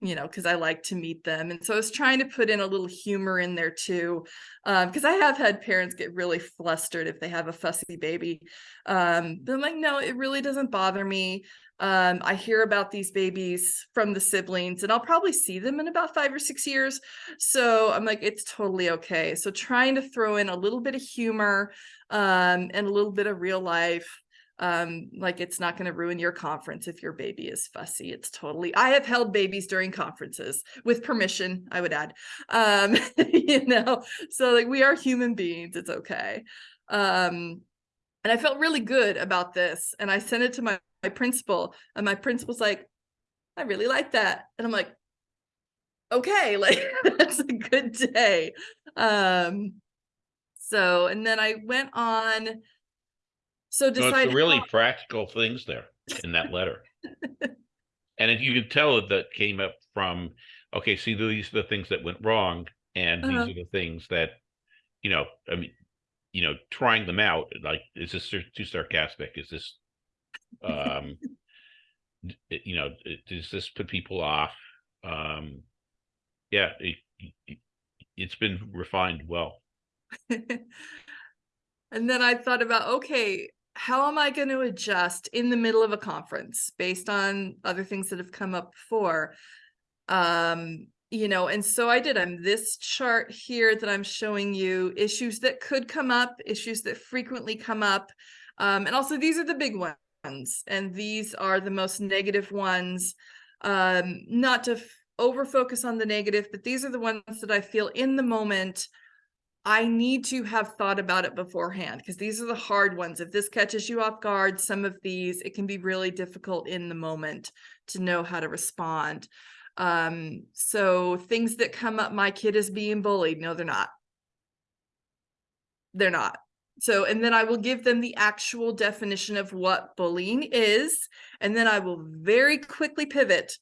You know, because I like to meet them. And so I was trying to put in a little humor in there too, because I have had parents get really flustered if they have a fussy baby. Um, but I'm like, no, it really doesn't bother me. Um, I hear about these babies from the siblings, and I'll probably see them in about five or six years. So I'm like, it's totally okay. So trying to throw in a little bit of humor um, and a little bit of real life um like it's not going to ruin your conference if your baby is fussy. It's totally i have held babies during conferences with permission i would add um you know so like we are human beings it's okay. Um and i felt really good about this and i sent it to my, my principal and my principal's like i really like that and i'm like okay like that's a good day. Um so and then i went on so So it's really practical things there in that letter. And if you can tell it that came up from, okay, see, these are the things that went wrong, and these Uh-huh. are the things that, you know, I mean, you know, trying them out, like, is this sar- too sarcastic? Is this, um, d- you know, does this put people off? Um, yeah, it, it, it's been refined well. and then I thought about, okay, how am I going to adjust in the middle of a conference based on other things that have come up before? Um, you know, and so I did. I'm this chart here that I'm showing you issues that could come up, issues that frequently come up. Um, and also these are the big ones, and these are the most negative ones. Um, not to over focus on the negative, but these are the ones that I feel in the moment I need to have thought about it beforehand because these are the hard ones. If this catches you off guard, some of these, it can be really difficult in the moment to know how to respond. Um, so things that come up, my kid is being bullied. No, they're not. They're not. So, and then I will give them the actual definition of what bullying is. And then I will very quickly pivot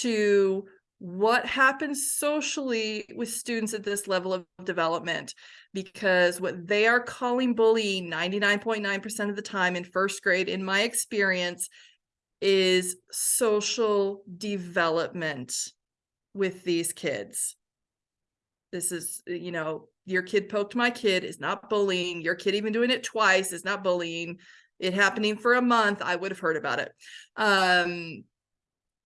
to what happens socially with students at this level of development because what they are calling bullying 99.9% of the time in first grade in my experience is social development with these kids. This is you know your kid poked my kid is not bullying your kid even doing it twice is not bullying it happening for a month i would have heard about it. Um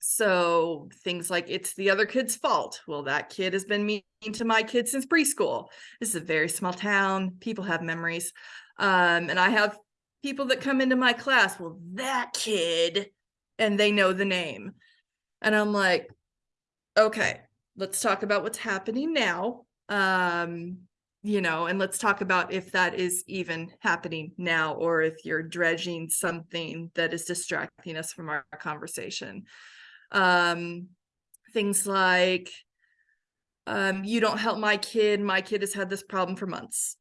so things like it's the other kid's fault. Well, that kid has been mean to my kid since preschool. This is a very small town. People have memories. Um, and I have people that come into my class. Well, that kid, and they know the name. And I'm like, okay, let's talk about what's happening now. Um, you know, and let's talk about if that is even happening now or if you're dredging something that is distracting us from our conversation um things like um you don't help my kid. My kid has had this problem for months.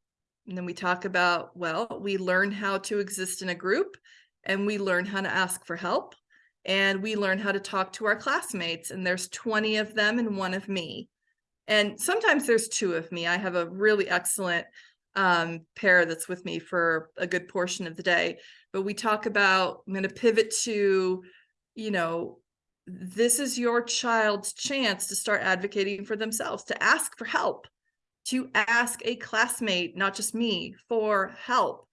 And then we talk about well we learn how to exist in a group and we learn how to ask for help and we learn how to talk to our classmates and there's 20 of them and one of me. And sometimes there's two of me. I have a really excellent um pair that's with me for a good portion of the day but we talk about i'm going to pivot to you know this is your child's chance to start advocating for themselves, to ask for help, to ask a classmate, not just me, for help.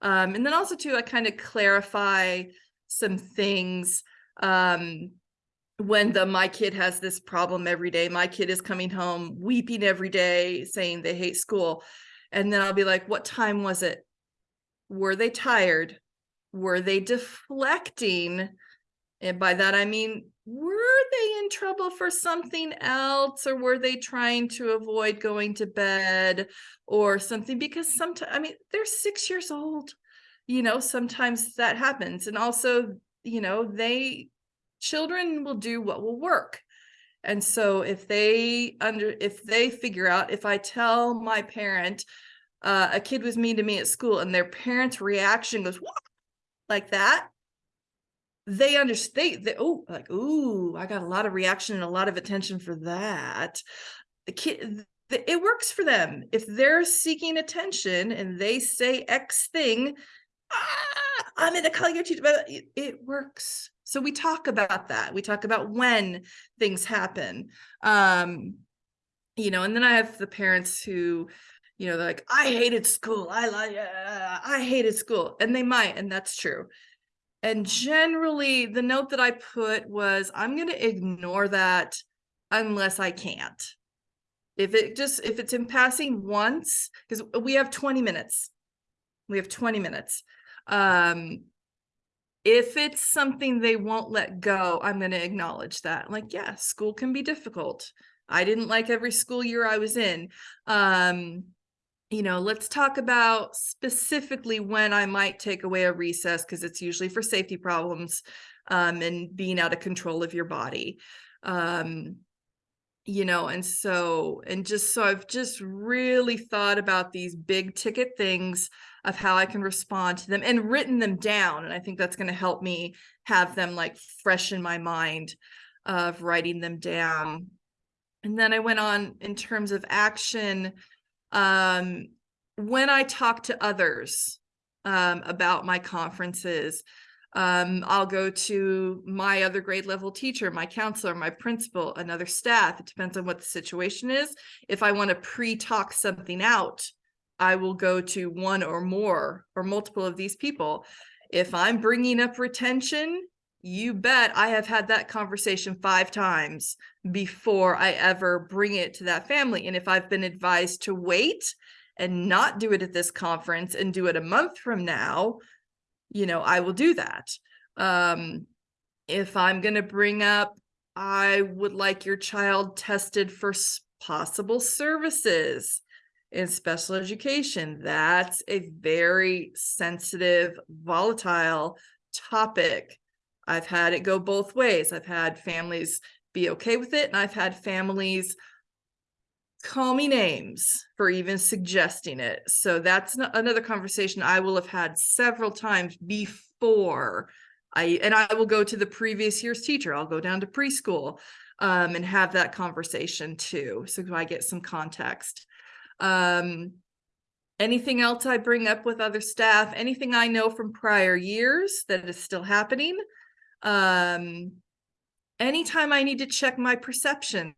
Um, and then also to I kind of clarify some things um, when the my kid has this problem every day. My kid is coming home weeping every day, saying they hate school. And then I'll be like, what time was it? Were they tired? Were they deflecting? And by that I mean, were they in trouble for something else or were they trying to avoid going to bed or something? Because sometimes, I mean, they're six years old, you know, sometimes that happens. And also, you know, they, children will do what will work. And so if they under, if they figure out, if I tell my parent, uh, a kid was mean to me at school and their parent's reaction goes? Like that, they understand they oh like ooh i got a lot of reaction and a lot of attention for that the kid it works for them if they're seeking attention and they say x thing ah, i'm gonna call your teacher it, it works So we talk about that. We talk about when things happen. Um, you know, and then I have the parents who, you know, they're like, I hated school. I like, uh, I hated school. And they might, and that's true. And generally, the note that I put was, I'm going to ignore that unless I can't. If it just, if it's in passing once, because we have 20 minutes. We have 20 minutes. Um, if it's something they won't let go, I'm going to acknowledge that. Like, yeah, school can be difficult. I didn't like every school year I was in. Um, you know, let's talk about specifically when I might take away a recess because it's usually for safety problems um, and being out of control of your body. Um, you know, and so, and just so I've just really thought about these big ticket things of how I can respond to them and written them down. And I think that's going to help me have them like fresh in my mind of writing them down. And then I went on in terms of action. Um, when I talk to others um, about my conferences, um, I'll go to my other grade level teacher, my counselor, my principal, another staff. It depends on what the situation is. If I want to pre-talk something out, I will go to one or more or multiple of these people. If I'm bringing up retention, you bet I have had that conversation five times before I ever bring it to that family. And if I've been advised to wait and not do it at this conference and do it a month from now, you know, I will do that. Um, if I'm going to bring up, I would like your child tested for possible services in special education. That's a very sensitive, volatile topic. I've had it go both ways. I've had families be okay with it, and I've had families call me names for even suggesting it. So that's another conversation I will have had several times before I, and I will go to the previous year's teacher. I'll go down to preschool um, and have that conversation too. So I get some context. Um, anything else I bring up with other staff, anything I know from prior years that is still happening. Um, anytime I need to check my perceptions,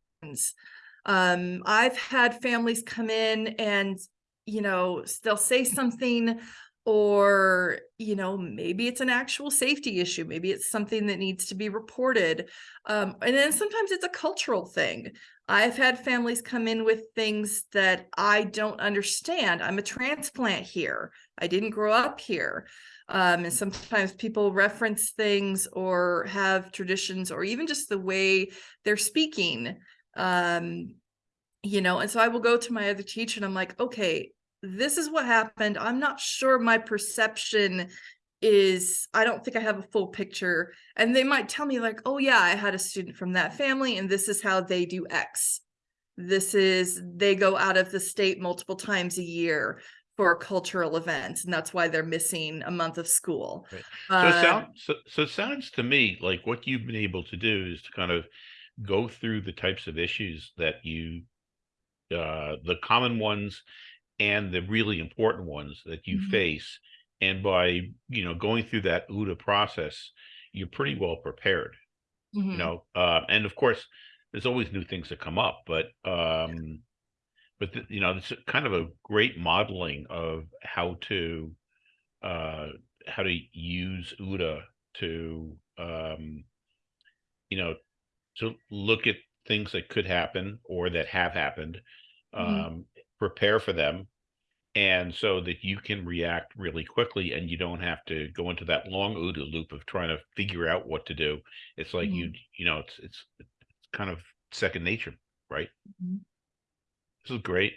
um, I've had families come in and, you know, they'll say something or, you know, maybe it's an actual safety issue. Maybe it's something that needs to be reported. Um, and then sometimes it's a cultural thing. I've had families come in with things that I don't understand. I'm a transplant here. I didn't grow up here. Um, and sometimes people reference things or have traditions or even just the way they're speaking um you know and so i will go to my other teacher and i'm like okay this is what happened. I'm not sure my perception is i don't think i have a full picture. And they might tell me like oh yeah i had a student from that family and this is how they do x. This is they go out of the state multiple times a year for cultural events and that's why they're missing a month of school Right. So it Uh, sounds, so, so it sounds to me like what you've been able to do is to kind of go through the types of issues that you, uh, the common ones and the really important ones that you Mhm. face. And by, you know, going through that OODA process, you're pretty well prepared, you mhm. know, uh, and of course, there's always new things that come up, but, um, but, the- you know, it's kind of a great modeling of how to, uh, how to use OODA to, um, you know, to look at things that could happen or that have happened, Mhm. um, prepare for them. And so that you can react really quickly and you don't have to go into that long OODA loop of trying to figure out what to do. It's like you, you know, it's, it's, it's kind of second nature, right? Mhm. This is great.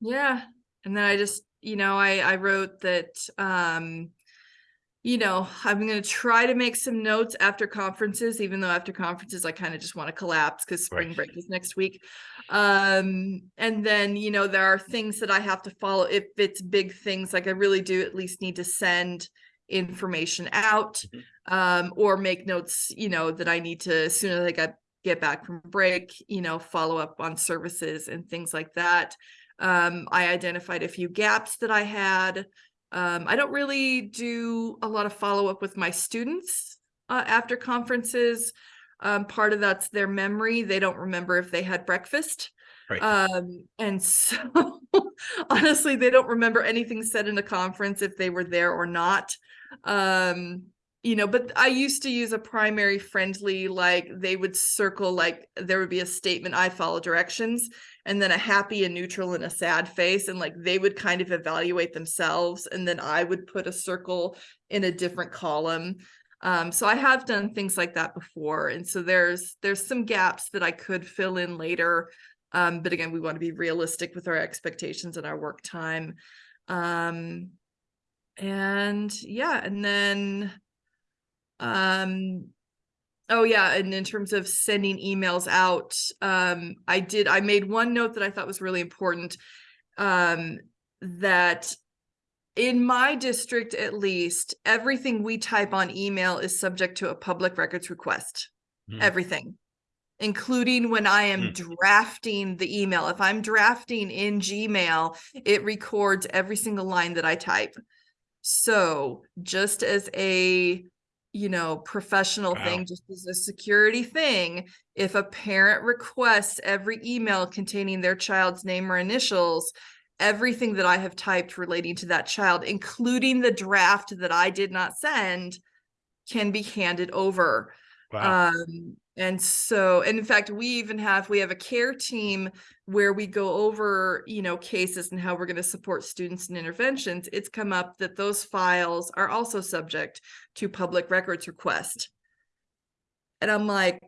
Yeah. And then I just, you know, I I wrote that um you know, I'm going to try to make some notes after conferences even though after conferences I kind of just want to collapse cuz spring Right. break is next week. Um and then, you know, there are things that I have to follow if it's big things like I really do at least need to send information out Mhm. um or make notes, you know, that I need to as soon as I get get back from break, you know, follow up on services and things like that. Um, I identified a few gaps that I had. Um, I don't really do a lot of follow up with my students uh, after conferences. Um, part of that's their memory. They don't remember if they had breakfast. Right. Um, and so honestly, they don't remember anything said in a conference if they were there or not. Um, you know, but I used to use a primary friendly, like they would circle, like there would be a statement, I follow directions, and then a happy, a neutral, and a sad face. And like they would kind of evaluate themselves. And then I would put a circle in a different column. Um, so I have done things like that before. And so there's there's some gaps that I could fill in later. Um, but again, we want to be realistic with our expectations and our work time. Um, and yeah, and then um oh yeah, and in terms of sending emails out, um I did I made one note that I thought was really important. Um that in my district at least, everything we type on email is subject to a public records request. Hmm. Everything. Including when I am Hmm. drafting the email. If I'm drafting in Gmail, it records every single line that I type. So just as a, you know, professional Wow. thing, just as a security thing, if a parent requests every email containing their child's name or initials, everything that I have typed relating to that child, including the draft that I did not send, can be handed over. Wow. Um, and so, and in fact, we even have, we have a care team where we go over, you know, cases and how we're going to support students and interventions. It's come up that those files are also subject to public records request. And I'm like,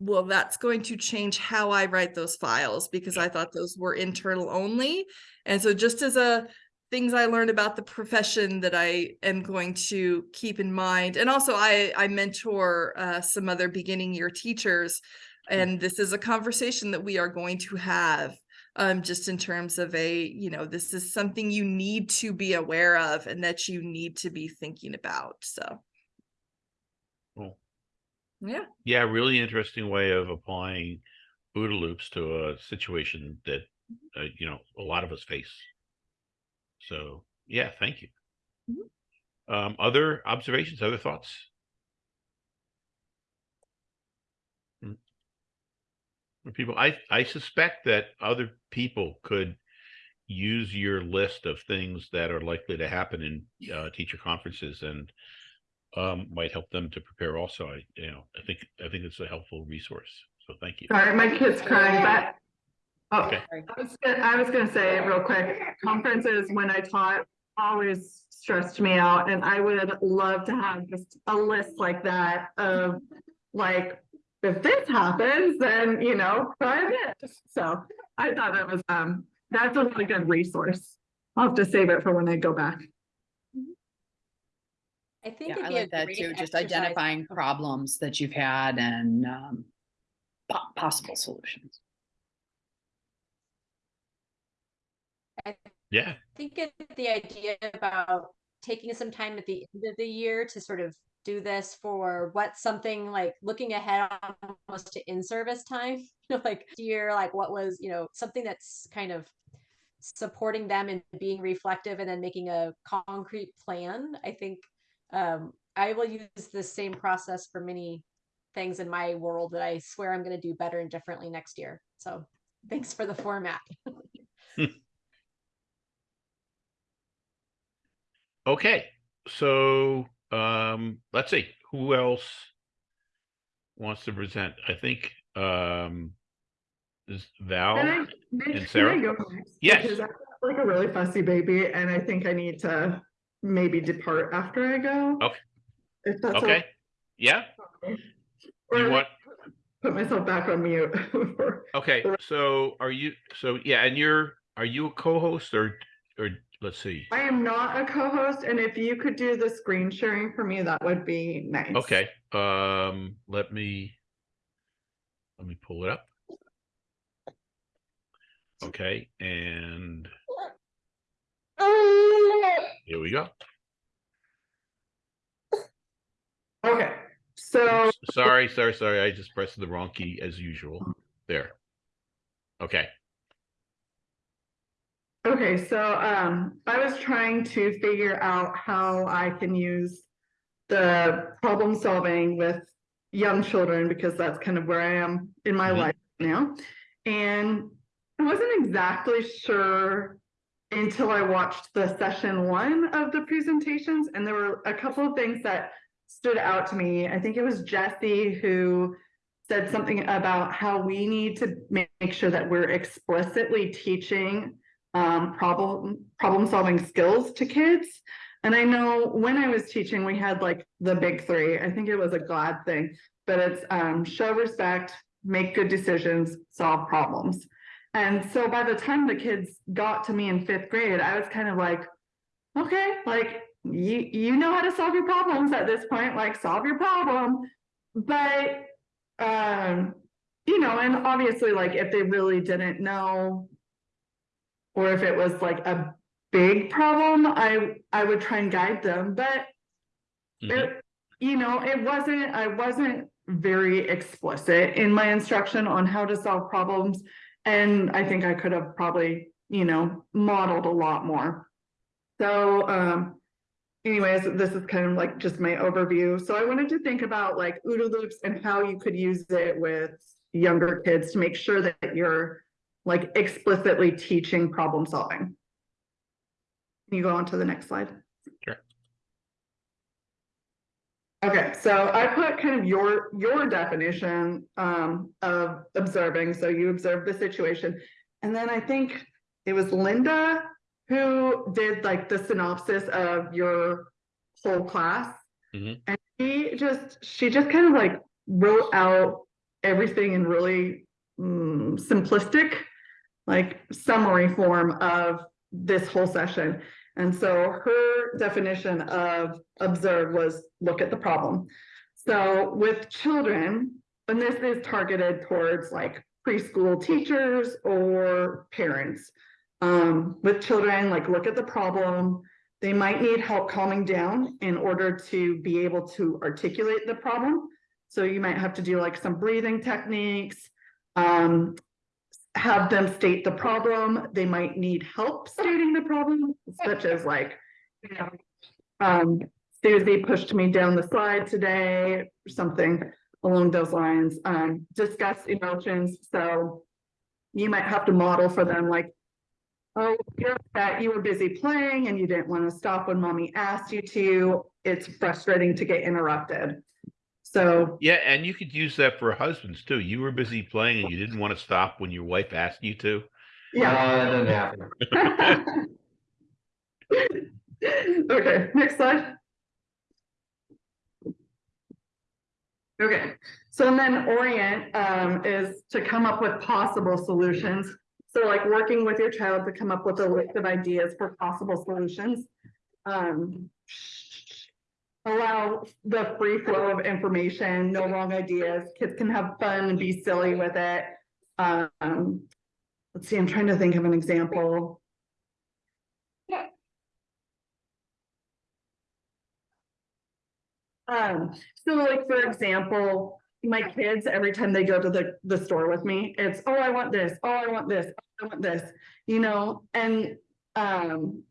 well, that's going to change how I write those files because I thought those were internal only. And so just as a things I learned about the profession that I am going to keep in mind. And also I, I mentor uh, some other beginning year teachers. And this is a conversation that we are going to have um, just in terms of a, you know, this is something you need to be aware of and that you need to be thinking about. So, Cool. yeah. Yeah, really interesting way of applying OODA loops to a situation that, uh, you know, a lot of us face. So, yeah, thank you. Um, other observations, other thoughts? People, I, I suspect that other people could use your list of things that are likely to happen in, uh, teacher conferences and um, might help them to prepare also. I, you know, I think, I think it's a helpful resource. So thank you. Sorry, my kid's crying, but. Oh, Okay. I was gonna, I was gonna say real quick, conferences when I taught always stressed me out and I would love to have just a list like that of like, if this happens, then, you know, try this. So I thought that was, um, that's a really good resource. I'll have to save it for when I go back. I think Yeah, it'd I be a like that great too, just exercise- identifying problems that you've had and um po- possible solutions. I Yeah, think it, the idea about taking some time at the end of the year to sort of do this for what something like looking ahead almost to in-service time, you know, like year, like what was, you know, something that's kind of supporting them and being reflective and then making a concrete plan. I think um, I will use the same process for many things in my world that I swear I'm going to do better and differently next year. So thanks for the format. okay. So, um, let's see, who else wants to present? I think, um, is Val? Can I- and can I Sarah? go next? Yes. Because I'm Like a really fussy baby and I think I need to maybe depart after I go. Okay. If that's Okay, yeah, okay. you want, Put myself back on mute. okay, so are you, so, yeah, and you're, are you a co-host or, or, let's see. I am not a co-host and if you could do the screen sharing for me, that would be nice. Okay, um, let me, let me pull it up. Okay, and here we go. Okay, so Sorry, sorry, sorry, I just pressed the wrong key as usual. There. Okay, Okay, so um, I was trying to figure out how I can use the problem solving with young children, because that's kind of where I am in my Mhm. life now. And I wasn't exactly sure until I watched the session one of the presentations, and there were a couple of things that stood out to me. I think it was Jesse who said something about how we need to make sure that we're explicitly teaching um, problem, problem solving skills to kids. And I know when I was teaching, we had like the big three. I think it was a glad thing, but it's um, show respect, make good decisions, solve problems. And so by the time the kids got to me in fifth grade, I was kind of like, okay, like you you know how to solve your problems at this point, like solve your problem. But um, you know, and obviously, like if they really didn't know, or if it was like a big problem, I I would try and guide them. But Mhm. it, you know, it wasn't, I wasn't very explicit in my instruction on how to solve problems. And I think I could have probably, you know, modeled a lot more. So, um, anyways, this is kind of like just my overview. So I wanted to think about like OODA loops and how you could use it with younger kids to make sure that you're like explicitly teaching problem solving. Can you go on to the next slide? Sure. Okay, so I put kind of your, your definition um of observing, so you observe the situation. And then I think it was Linda who did like the synopsis of your whole class. Mhm. And she just, she just kind of like wrote out everything in really mm, simplistic, like summary form of this whole session. And so her definition of observe was look at the problem. So with children, and this is targeted towards like preschool teachers or parents. Um, with children, like look at the problem. They might need help calming down in order to be able to articulate the problem. So you might have to do like some breathing techniques. Um, have them state the problem. They might need help stating the problem, such as like, you know, um, Susie pushed me down the slide today, something along those lines. Um, discuss emotions. So you might have to model for them like, oh, you're upset, you were busy playing and you didn't want to stop when mommy asked you to. It's frustrating to get interrupted. So Yeah, and you could use that for husbands too. You were busy playing and you didn't want to stop when your wife asked you to. Yeah. Uh, that didn't happen. Okay, next slide. Okay, so and then orient um is to come up with possible solutions. So like working with your child to come up with a list of ideas for possible solutions. Um. Allow the free flow of information, no wrong ideas, kids can have fun and be silly with it. Um, let's see, I'm trying to think of an example. Um, so like, for example, my kids, every time they go to the, the store with me, it's, oh, I want this, oh, I want this, I want this, you know, and, um.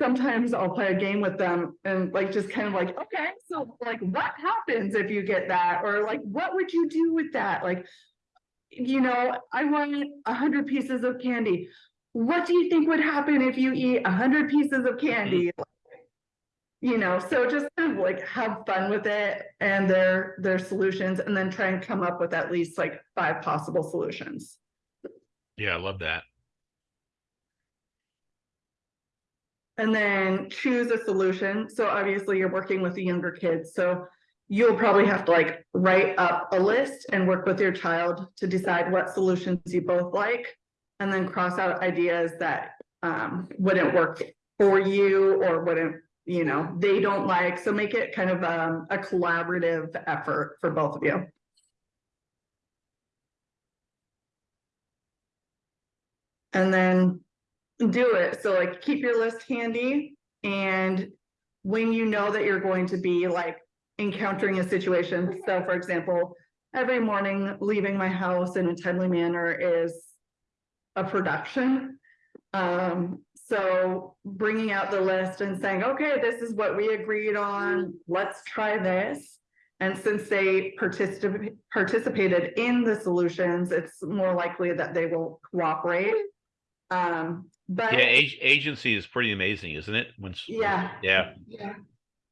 Sometimes I'll play a game with them and like, just kind of like, okay, so like, what happens if you get that? Or like, what would you do with that? Like. You know, I want a hundred pieces of candy. What do you think would happen if you eat a hundred pieces of candy? Mm. You know, so just kind of like have fun with it and their, their solutions and then try and come up with at least like five possible solutions. Yeah, I love that. And then choose a solution. So obviously you're working with the younger kids, so you'll probably have to like write up a list and work with your child to decide what solutions you both like. And then cross out ideas that um wouldn't work for you or wouldn't, you know, they don't like, so make it kind of um a collaborative effort for both of you. And then do it. So like keep your list handy and when you know that you're going to be like encountering a situation. So for example, every morning leaving my house in a timely manner is a production. Um, so bringing out the list and saying, okay, this is what we agreed on, let's try this. And since they participated, participated in the solutions, it's more likely that they will cooperate. Um, but. Yeah, ag- agency is pretty amazing, isn't it? Yeah. yeah, Yeah.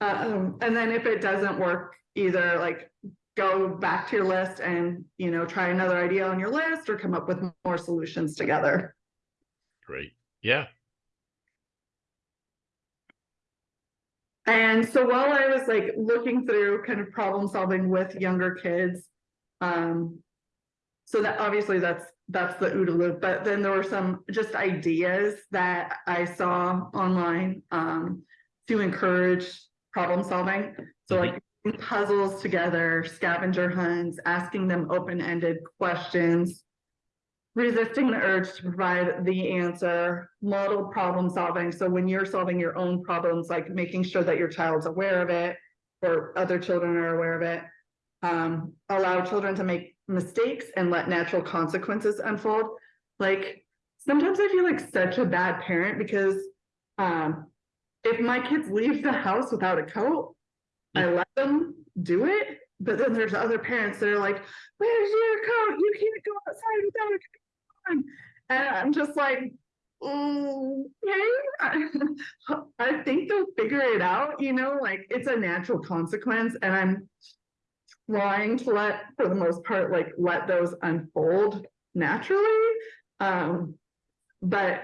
Um, and then if it doesn't work, either like go back to your list and, you know, try another idea on your list or come up with more solutions together. great. Yeah, And so while I was like looking through kind of problem solving with younger kids, um. So that obviously that's, that's the OODA loop, but then there were some just ideas that I saw online, um, to encourage problem solving. So like puzzles together, scavenger hunts, asking them open-ended questions. Resisting the urge to provide the answer, model problem solving. So when you're solving your own problems, like making sure that your child's aware of it or other children are aware of it. Um, allow children to make mistakes and let natural consequences unfold. Like sometimes I feel like such a bad parent because um, if my kids leave the house without a coat, I let them do it. But then there's other parents that are like, "Where's your coat? You can't go outside without a coat on." And I'm just like, "Mm, "Okay." I think they'll figure it out. You know, like it's a natural consequence, and I'm trying to let, for the most part, like let those unfold naturally. Um, but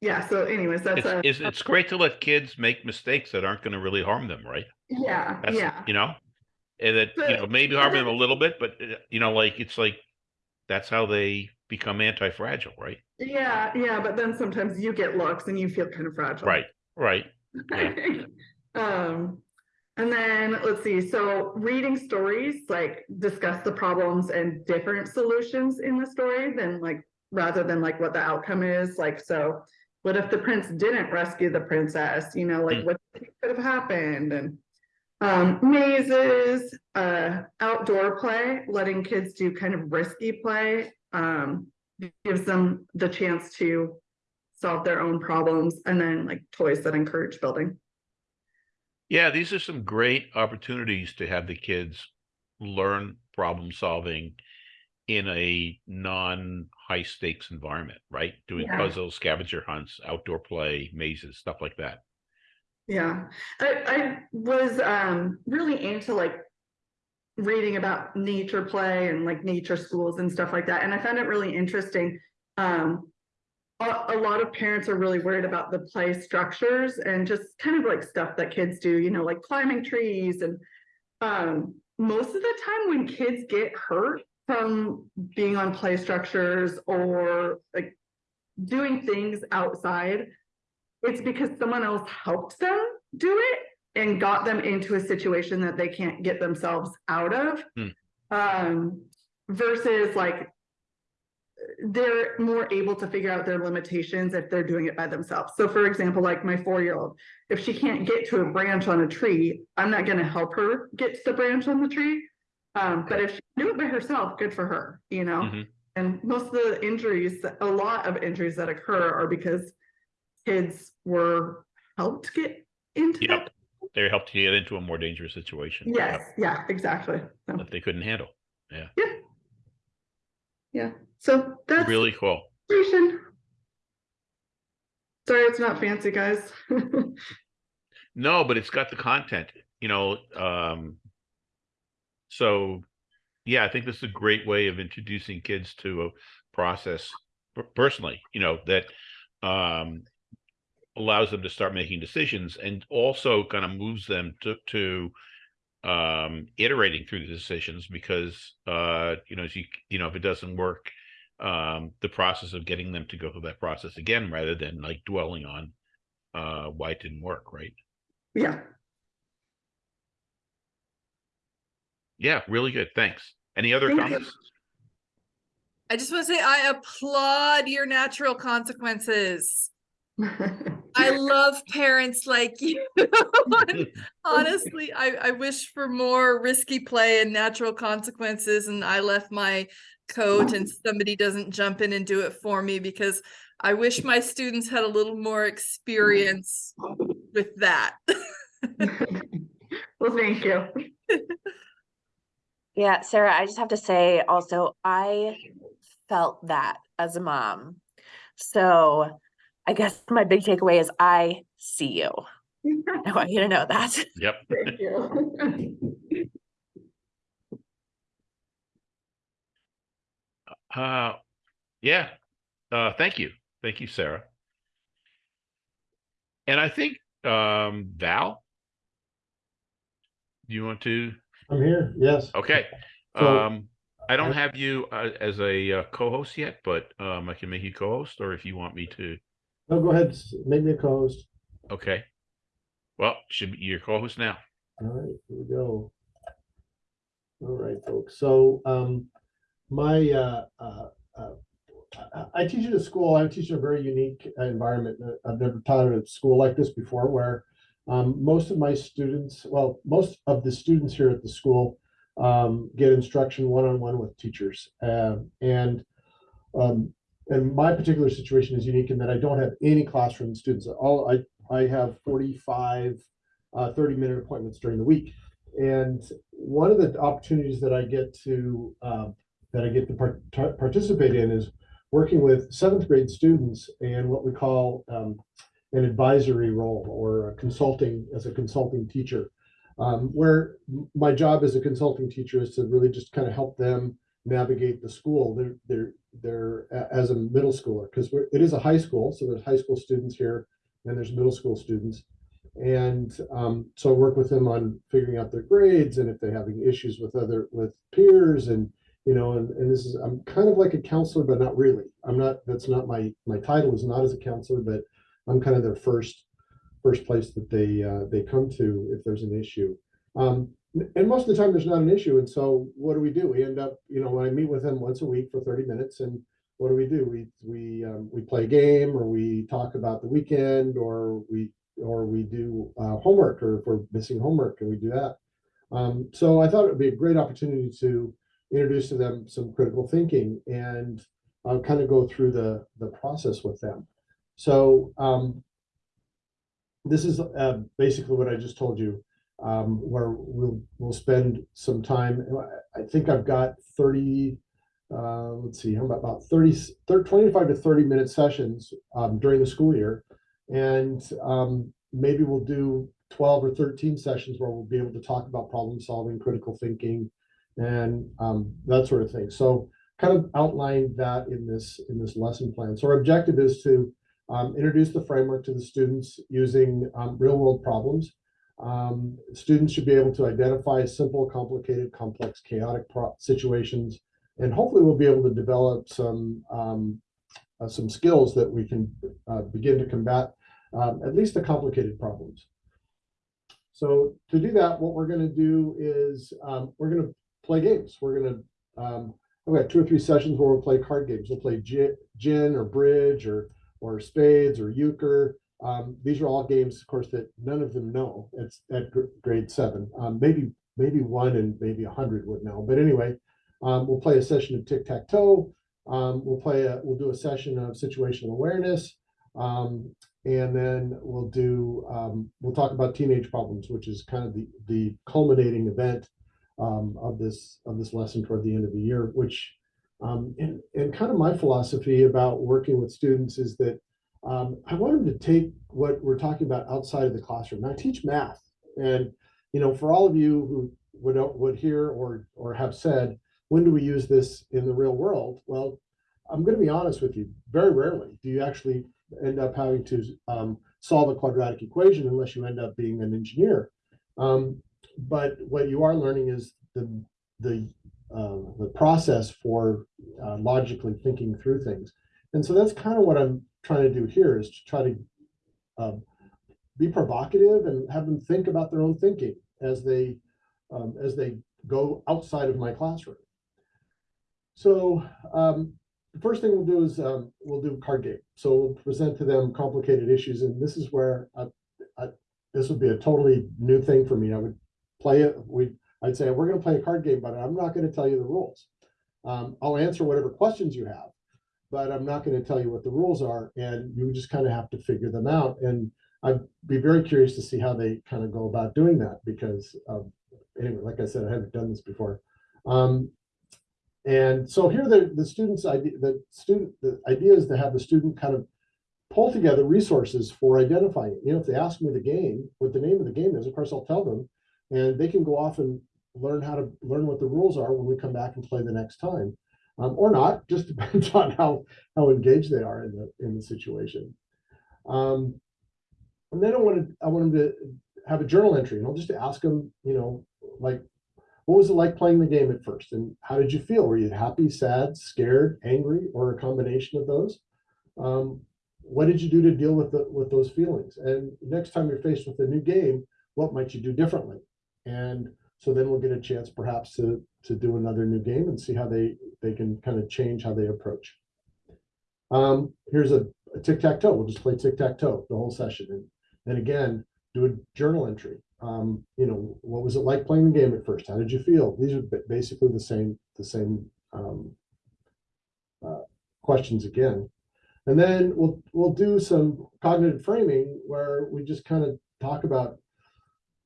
yeah. So, anyways, that's it's, a it's, it's great to let kids make mistakes that aren't gonna really harm them, right? yeah, That's, yeah. you know? And that, you know, maybe harm them a little bit, but, uh, you know, like, it's like, that's how they become anti-fragile, right? Yeah, yeah, but then sometimes you get looks and you feel kind of fragile. Right, right. Yeah. Um, and then let's see, so reading stories, like discuss the problems and different solutions in the story than like, rather than like what the outcome is, like, so. What if the prince didn't rescue the princess, you know, like Mm. what could have happened and. Um, mazes, uh, outdoor play, letting kids do kind of risky play, um, gives them the chance to solve their own problems and then like toys that encourage building. Yeah, these are some great opportunities to have the kids learn problem solving in a non-high stakes environment, right? Doing Yeah. puzzles, scavenger hunts, outdoor play, mazes, stuff like that. Yeah, I, I was, um, really into like reading about nature play and like nature schools and stuff like that, and I found it really interesting. Um, a, lot of parents are really worried about the play structures and just kind of like stuff that kids do, you know, like climbing trees and um, most of the time when kids get hurt from being on play structures or like doing things outside, it's because someone else helped them do it and got them into a situation that they can't get themselves out of. Hmm. Um, versus like they're more able to figure out their limitations if they're doing it by themselves. So for example, like my four-year-old, if she can't get to a branch on a tree, I'm not gonna help her get to the branch on the tree. Um, but if she can do it by herself, good for her, you know? Mhm. And most of the injuries, a lot of injuries that occur are because kids were helped get into that. Yep. They helped you get into a more dangerous situation. Yep, Yes, yeah, exactly. So, That they couldn't handle. Yeah. Yeah. Yeah, so that's Really cool. Sorry, it's not fancy, guys. No, but it's got the content, you know, um. So, yeah, I think this is a great way of introducing kids to a process personally, you know, that um. Allows them to start making decisions and also kind of moves them to, to. Um, iterating through the decisions because, uh, you know, as you, you know, if it doesn't work. Um, the process of getting them to go through that process again, rather than like dwelling on. Uh, why it didn't work, right? Yeah, Yeah, really good. Thanks. Any other Thank you. comments? I just want to say I applaud your natural consequences. I love parents like you. Honestly, I, I wish for more risky play and natural consequences and I left my coat and somebody doesn't jump in and do it for me because I wish my students had a little more experience with that. Well, thank you. Yeah, Sarah, I just have to say also, I felt that as a mom. So I guess my big takeaway is I see you. I want you to know that. Yep. Thank you. Uh, yeah, uh, thank you. Thank you, Sarah. And I think, um, Val? Do you want to? I'm here, yes. Okay. So, Um, I don't have you uh, as a uh, co-host yet, but um, I can make you co-host or if you want me to. No, go ahead, make me a co-host. Okay. Well, should be your co-host now. All right, here we go. All right, folks, so, um, my, uh, uh, uh, I, I teach at a school, I teach in a very unique environment. I've never taught at a school like this before where, um, most of my students, well, most of the students here at the school, um, get instruction one-on-one with teachers. Um, and, um, and my particular situation is unique in that I don't have any classroom students. All, I, I have forty-five uh, 30 minute appointments during the week. And one of the opportunities that I get to um, that I get to part- participate in is working with seventh grade students and what we call um, an advisory role or consulting as a consulting teacher. Um, where my job as a consulting teacher is to really just kind of help them navigate the school. They're they're they're as a middle schooler because it is a high school, so there's high school students here and there's middle school students. And um, so I work with them on figuring out their grades and if they're having issues with other, with peers and, you know, and, and this is, I'm kind of like a counselor, but not really. I'm not, that's not my, my title is not as a counselor, but I'm kind of their first, first place that they, uh, they come to if there's an issue. Um, and most of the time there's not an issue. And so what do we do? We end up, you know, when I meet with them once a week for 30 minutes and what do we do? We, we, um, we play a game or we talk about the weekend or we or we do uh, homework, or if we're missing homework, and we do that. Um, so I thought it would be a great opportunity to introduce to them some critical thinking and uh, kind of go through the the process with them. So um, this is uh, basically what I just told you, um, where we'll we'll spend some time. I think I've got thirty. Uh, let's see, I'm about 30, 30, 25 to 30 minute sessions um, during the school year. And um, maybe we'll do 12 or 13 sessions where we'll be able to talk about problem solving, critical thinking, and um, that sort of thing. So kind of outline that in this in this lesson plan. So our objective is to um, introduce the framework to the students using um, real world problems. Um, students should be able to identify simple, complicated, complex, chaotic situations, and hopefully we'll be able to develop some um, uh, some skills that we can uh, begin to combat um, at least the complicated problems. So to do that, what we're going to do is um, we're going to play games. We're going to um, I've got two or three sessions where we'll play card games. We'll play gin or bridge or or spades or euchre. Um, these are all games, of course, that none of them know. At gr- grade seven. Um, maybe maybe one and maybe a hundred would know. But anyway, um, we'll play a session of tic tac toe. Um, we'll play a we'll do a session of situational awareness. Um, and then we'll do um, we'll talk about teenage problems, which is kind of the the culminating event of this of this lesson toward the end of the year. Which and and kind of my philosophy about working with students is that um, I want them to take what we're talking about outside of the classroom. Now, I teach math, and you know, for all of you who would would hear or or have said, when do we use this in the real world? Well, I'm going to be honest with you. Very rarely do you actually end up having to um, solve a quadratic equation unless you end up being an engineer. Um, but what you are learning is the the uh, the process for uh, logically thinking through things, and so that's kind of what I'm trying to do here is to try to um, be provocative and have them think about their own thinking as they um, as they go outside of my classroom. So um, the first thing we'll do is um, we'll do a card game. So we'll present to them complicated issues, and this is where I, I, this would be a totally new thing for me. I would play it. We I'd say we're going to play a card game, but I'm not going to tell you the rules. Um, I'll answer whatever questions you have, but I'm not going to tell you what the rules are, and you just kind of have to figure them out. And I'd be very curious to see how they kind of go about doing that because, um, anyway, like I said, I haven't done this before. Um, and so here the, the students idea, the student, the idea is to have the student kind of pull together resources for identifying. You know, if they ask me the game, what the name of the game is, of course I'll tell them, and they can go off and learn how to learn what the rules are when we come back and play the next time. Um, or not, just depends on how how engaged they are in the in the situation. Um, and then I wanted I want them to have a journal entry, and I'll just ask them, you know, like, what was it like playing the game at first, and how did you feel? Were you happy, sad, scared, angry, or a combination of those? Um, what did you do to deal with the with those feelings? And next time you're faced with a new game, what might you do differently? And so then we'll get a chance perhaps to to do another new game and see how they they can kind of change how they approach. Um, here's a, a tic-tac-toe. We'll just play tic-tac-toe the whole session. And, and again, do a journal entry. Um, you know, what was it like playing the game at first? How did you feel? These are basically the same, the same um, uh, questions again. And then we'll we'll do some cognitive framing where we just kind of talk about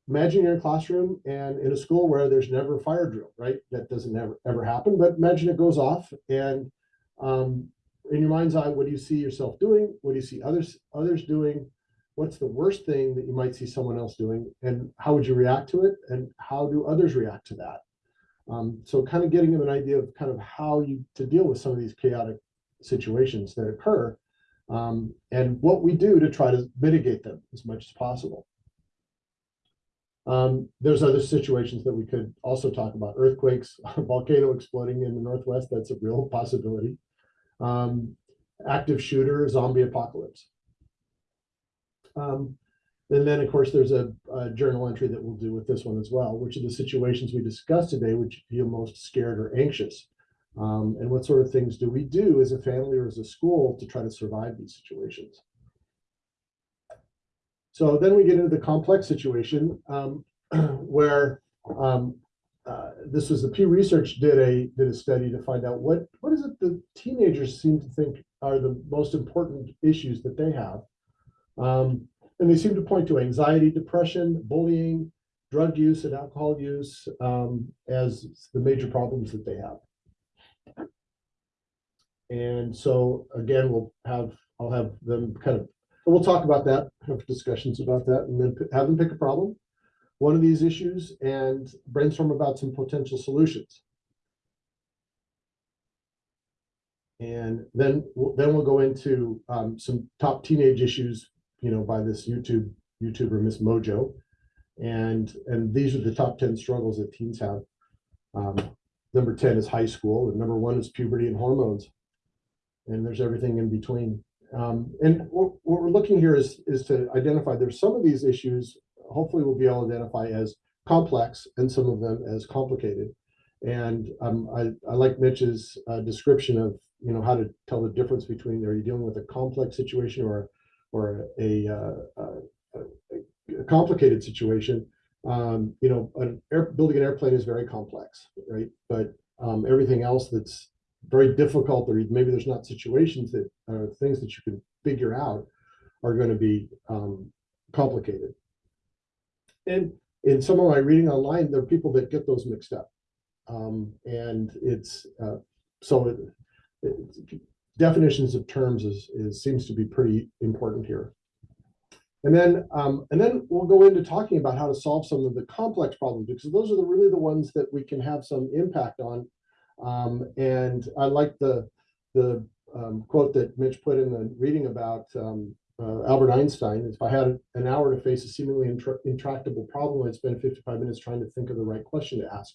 imagine you're in a classroom and in a school where there's never a fire drill, right? That doesn't ever ever happen, but imagine it goes off and um, in your mind's eye, what do you see yourself doing? What do you see others others doing? What's the worst thing that you might see someone else doing? And how would you react to it? And how do others react to that? Um, so kind of getting an idea of kind of how you to deal with some of these chaotic situations that occur um, and what we do to try to mitigate them as much as possible. Um, there's other situations that we could also talk about. Earthquakes, a volcano exploding in the Northwest, that's a real possibility. Um, active shooter, zombie apocalypse. Um, and then, of course, there's a, a journal entry that we'll do with this one as well, which are the situations we discussed today, which you feel most scared or anxious. Um, and what sort of things do we do as a family or as a school to try to survive these situations? So then we get into the complex situation um, where um, uh, this was the Pew Research did a did a study to find out what what is it the teenagers seem to think are the most important issues that they have, um, and they seem to point to anxiety, depression, bullying, drug use, and alcohol use um, as the major problems that they have. And so again, we'll have I'll have them kind of we'll talk about that, have discussions about that, and then have them pick a problem, one of these issues, and brainstorm about some potential solutions. And then we'll- then we'll go into um, some top teenage issues, you know, by this YouTube YouTuber MsMojo, and and these are the top ten struggles that teens have. Um, number ten is high school, and number one is puberty and hormones, and there's everything in between. Um, and what, what we're looking here is, is to identify, there's some of these issues, hopefully we'll be able to identify as complex and some of them as complicated. And um, I, I like Mitch's uh, description of, you know, how to tell the difference between, are you dealing with a complex situation or, or a, uh, a, a complicated situation? Um, you know, an air, building an airplane is very complex, right? But um, everything else that's very difficult, or maybe there's not situations that are things that you can figure out are going to be um, complicated. And in some of my reading online, there are people that get those mixed up. Um, and it's uh, so it, it, definitions of terms is, is seems to be pretty important here. And then um, and then we'll go into talking about how to solve some of the complex problems because those are the really the ones that we can have some impact on um, and I like the the um, quote that Mitch put in the reading about um, uh, Albert Einstein. If I had an hour to face a seemingly intra intractable problem, I'd spend 55 minutes trying to think of the right question to ask.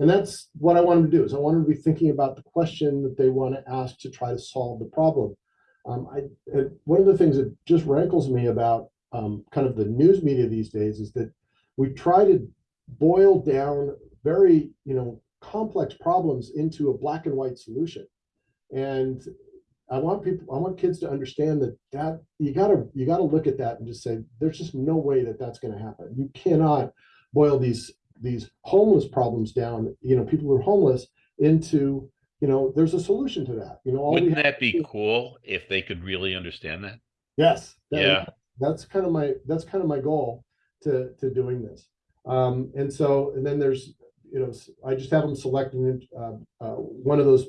And that's what I want them to do is I want them to be thinking about the question that they want to ask to try to solve the problem. Um, I, one of the things that just rankles me about um, kind of the news media these days is that we try to boil down very, you know, complex problems into a black and white solution. And I want people, I want kids to understand that that you gotta you gotta look at that and just say there's just no way that that's going to happen. You cannot boil these these homeless problems down. You know, people who are homeless into you know, there's a solution to that, you know. all Wouldn't that be cool if they could really understand that? Yes. that- Yeah. That's kind of my, that's kind of my goal to, to doing this. Um, and so, and then there's, you know, I just have them select uh, uh, one of those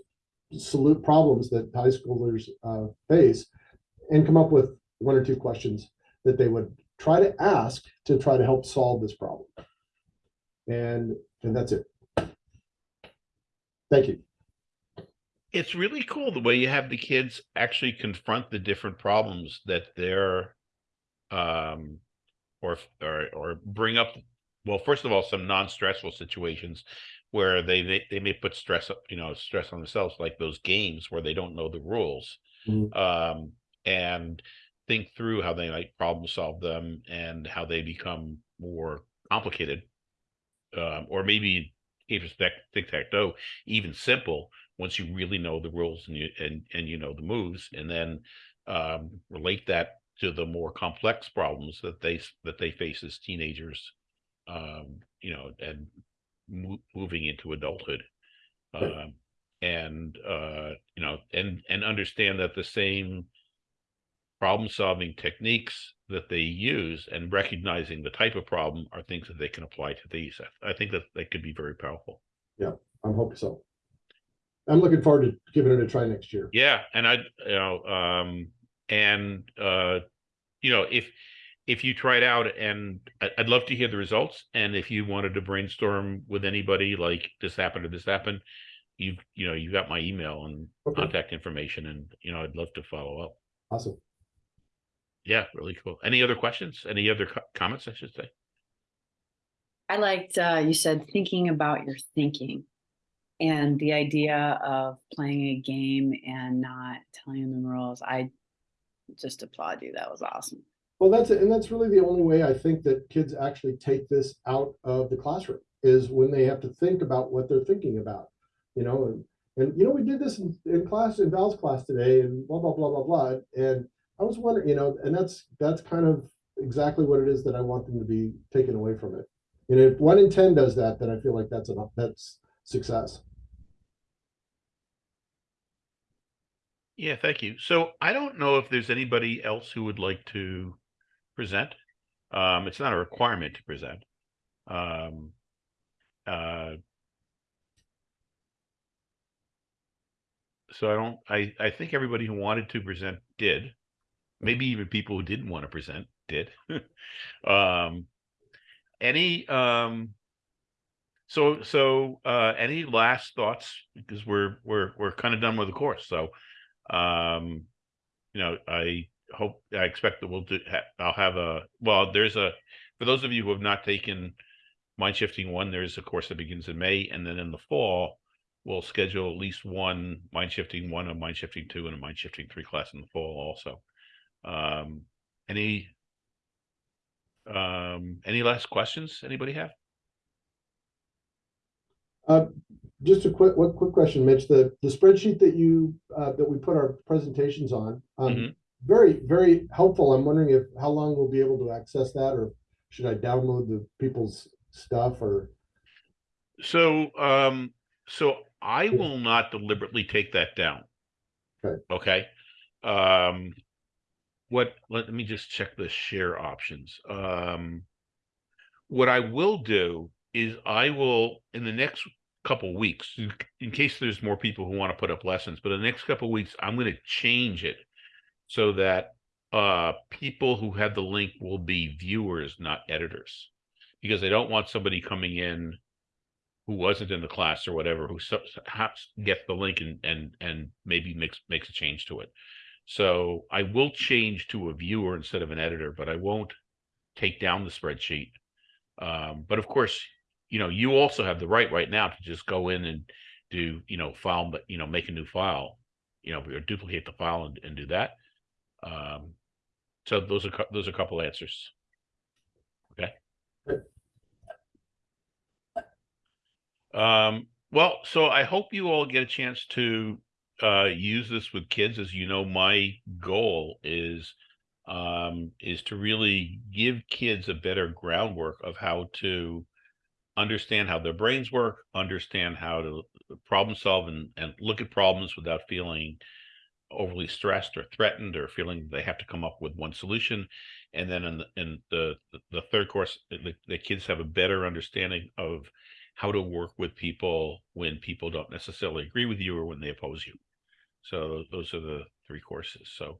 salute problems that high schoolers, uh, face and come up with one or two questions that they would try to ask to try to help solve this problem. And, and that's it. Thank you. It's really cool the way you have the kids actually confront the different problems that they're um or or or bring up well first of all some non-stressful situations where they they, they may put stress up you know stress on themselves like those games where they don't know the rules Mhm. um and think through how they might problem solve them and how they become more complicated um or maybe tic-tac-toe even simple once you really know the rules and you and and you know the moves and then um relate that to the more complex problems that they that they face as teenagers um you know and mo- moving into adulthood um and uh you know and and understand that the same problem solving techniques that they use and recognizing the type of problem are things that they can apply to these i, I think that they could be very powerful Yeah, I'm hoping so. I'm looking forward to giving it a try next year. Yeah, and I, you know, um, and uh, you know, if if you try it out, and I- I'd love to hear the results. And if you wanted to brainstorm with anybody, like this happened or this happened, you you know, you got my email and Okay. contact information, and you know, I'd love to follow up. Awesome. Yeah, really cool. Any other questions? Any other co- comments? I should say. I liked, uh, you said thinking about your thinking. And the idea of playing a game and not telling them the rules. I just applaud you. That was awesome. Well, that's it. And that's really the only way I think that kids actually take this out of the classroom is when they have to think about what they're thinking about, you know, and, and, you know, we did this in, in class, in Val's class today and blah, blah, blah, blah, blah. And I was wondering, you know, and that's, that's kind of exactly what it is that I want them to be taken away from it. And if one in 10 does that, then I feel like that's enough, that's success. Yeah, thank you. So I don't know if there's anybody else who would like to present. Um, it's not a requirement to present. Um, uh, so I don't, I, I think everybody who wanted to present did. Maybe even people who didn't want to present did. um, any, um, so, so, uh, any last thoughts? Because we're, we're, we're kind of done with the course. So, um, you know, I hope, I expect that we'll do, ha- I'll have a, well, there's a, for those of you who have not taken Mind Shifting One, there's a course that begins in May, and then in the fall, we'll schedule at least one Mind Shifting One, a Mind Shifting Two, and a Mind Shifting Three class in the fall also. Um, any, um, any last questions anybody have? Uh, just a quick, quick question, Mitch, the, the spreadsheet that you, uh, that we put our presentations on, um, Mhm. Very, very helpful. I'm wondering if, how long we'll be able to access that, or should I download the people's stuff, or? So, um, so I will not deliberately take that down. Okay. Okay. Um, what, let me just check the share options. Um, what I will do is I will, in the next couple weeks, in- in case there's more people who want to put up lessons, but in the next couple weeks, I'm going to change it so that uh, people who have the link will be viewers, not editors, because I don't want somebody coming in who wasn't in the class or whatever, who gets the link and and and maybe makes makes a change to it. So I will change to a viewer instead of an editor, but I won't take down the spreadsheet. Um, but of course, you know, you also have the right right now to just go in and do, you know, file, but you know, make a new file, you know, or duplicate the file and, and do that. Um, so those are those are a couple answers. Okay. Um, well, so I hope you all get a chance to uh, use this with kids. As you know, my goal is um, is to really give kids a better groundwork of how to understand how their brains work, understand how to problem solve and, and look at problems without feeling overly stressed or threatened or feeling they have to come up with one solution. And then in the, in the, the- third course, the, the kids have a better understanding of how to work with people when people don't necessarily agree with you or when they oppose you. So those are the three courses. So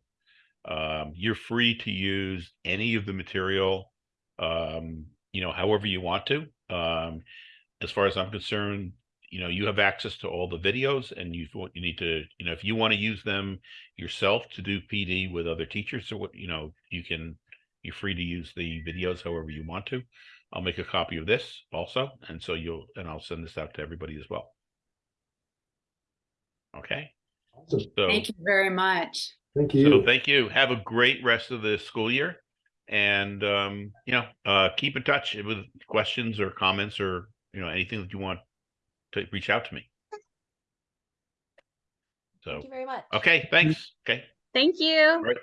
um, you're free to use any of the material, um, you know, however you want to. Um, as far as I'm concerned, you know, you have access to all the videos and you, you need to, you know, if you want to use them yourself to do PD with other teachers or what, you know, you can, you're free to use the videos however you want to. I'll make a copy of this also, and so you'll, and I'll send this out to everybody as well. Okay, Awesome. so, Thank you very much. Thank you. so you. thank you. Have a great rest of the school year. And, um, you know, uh, keep in touch with questions or comments or, you know, anything that you want to reach out to me. So, Thank you very much. okay, thanks. Okay. Thank you. Right.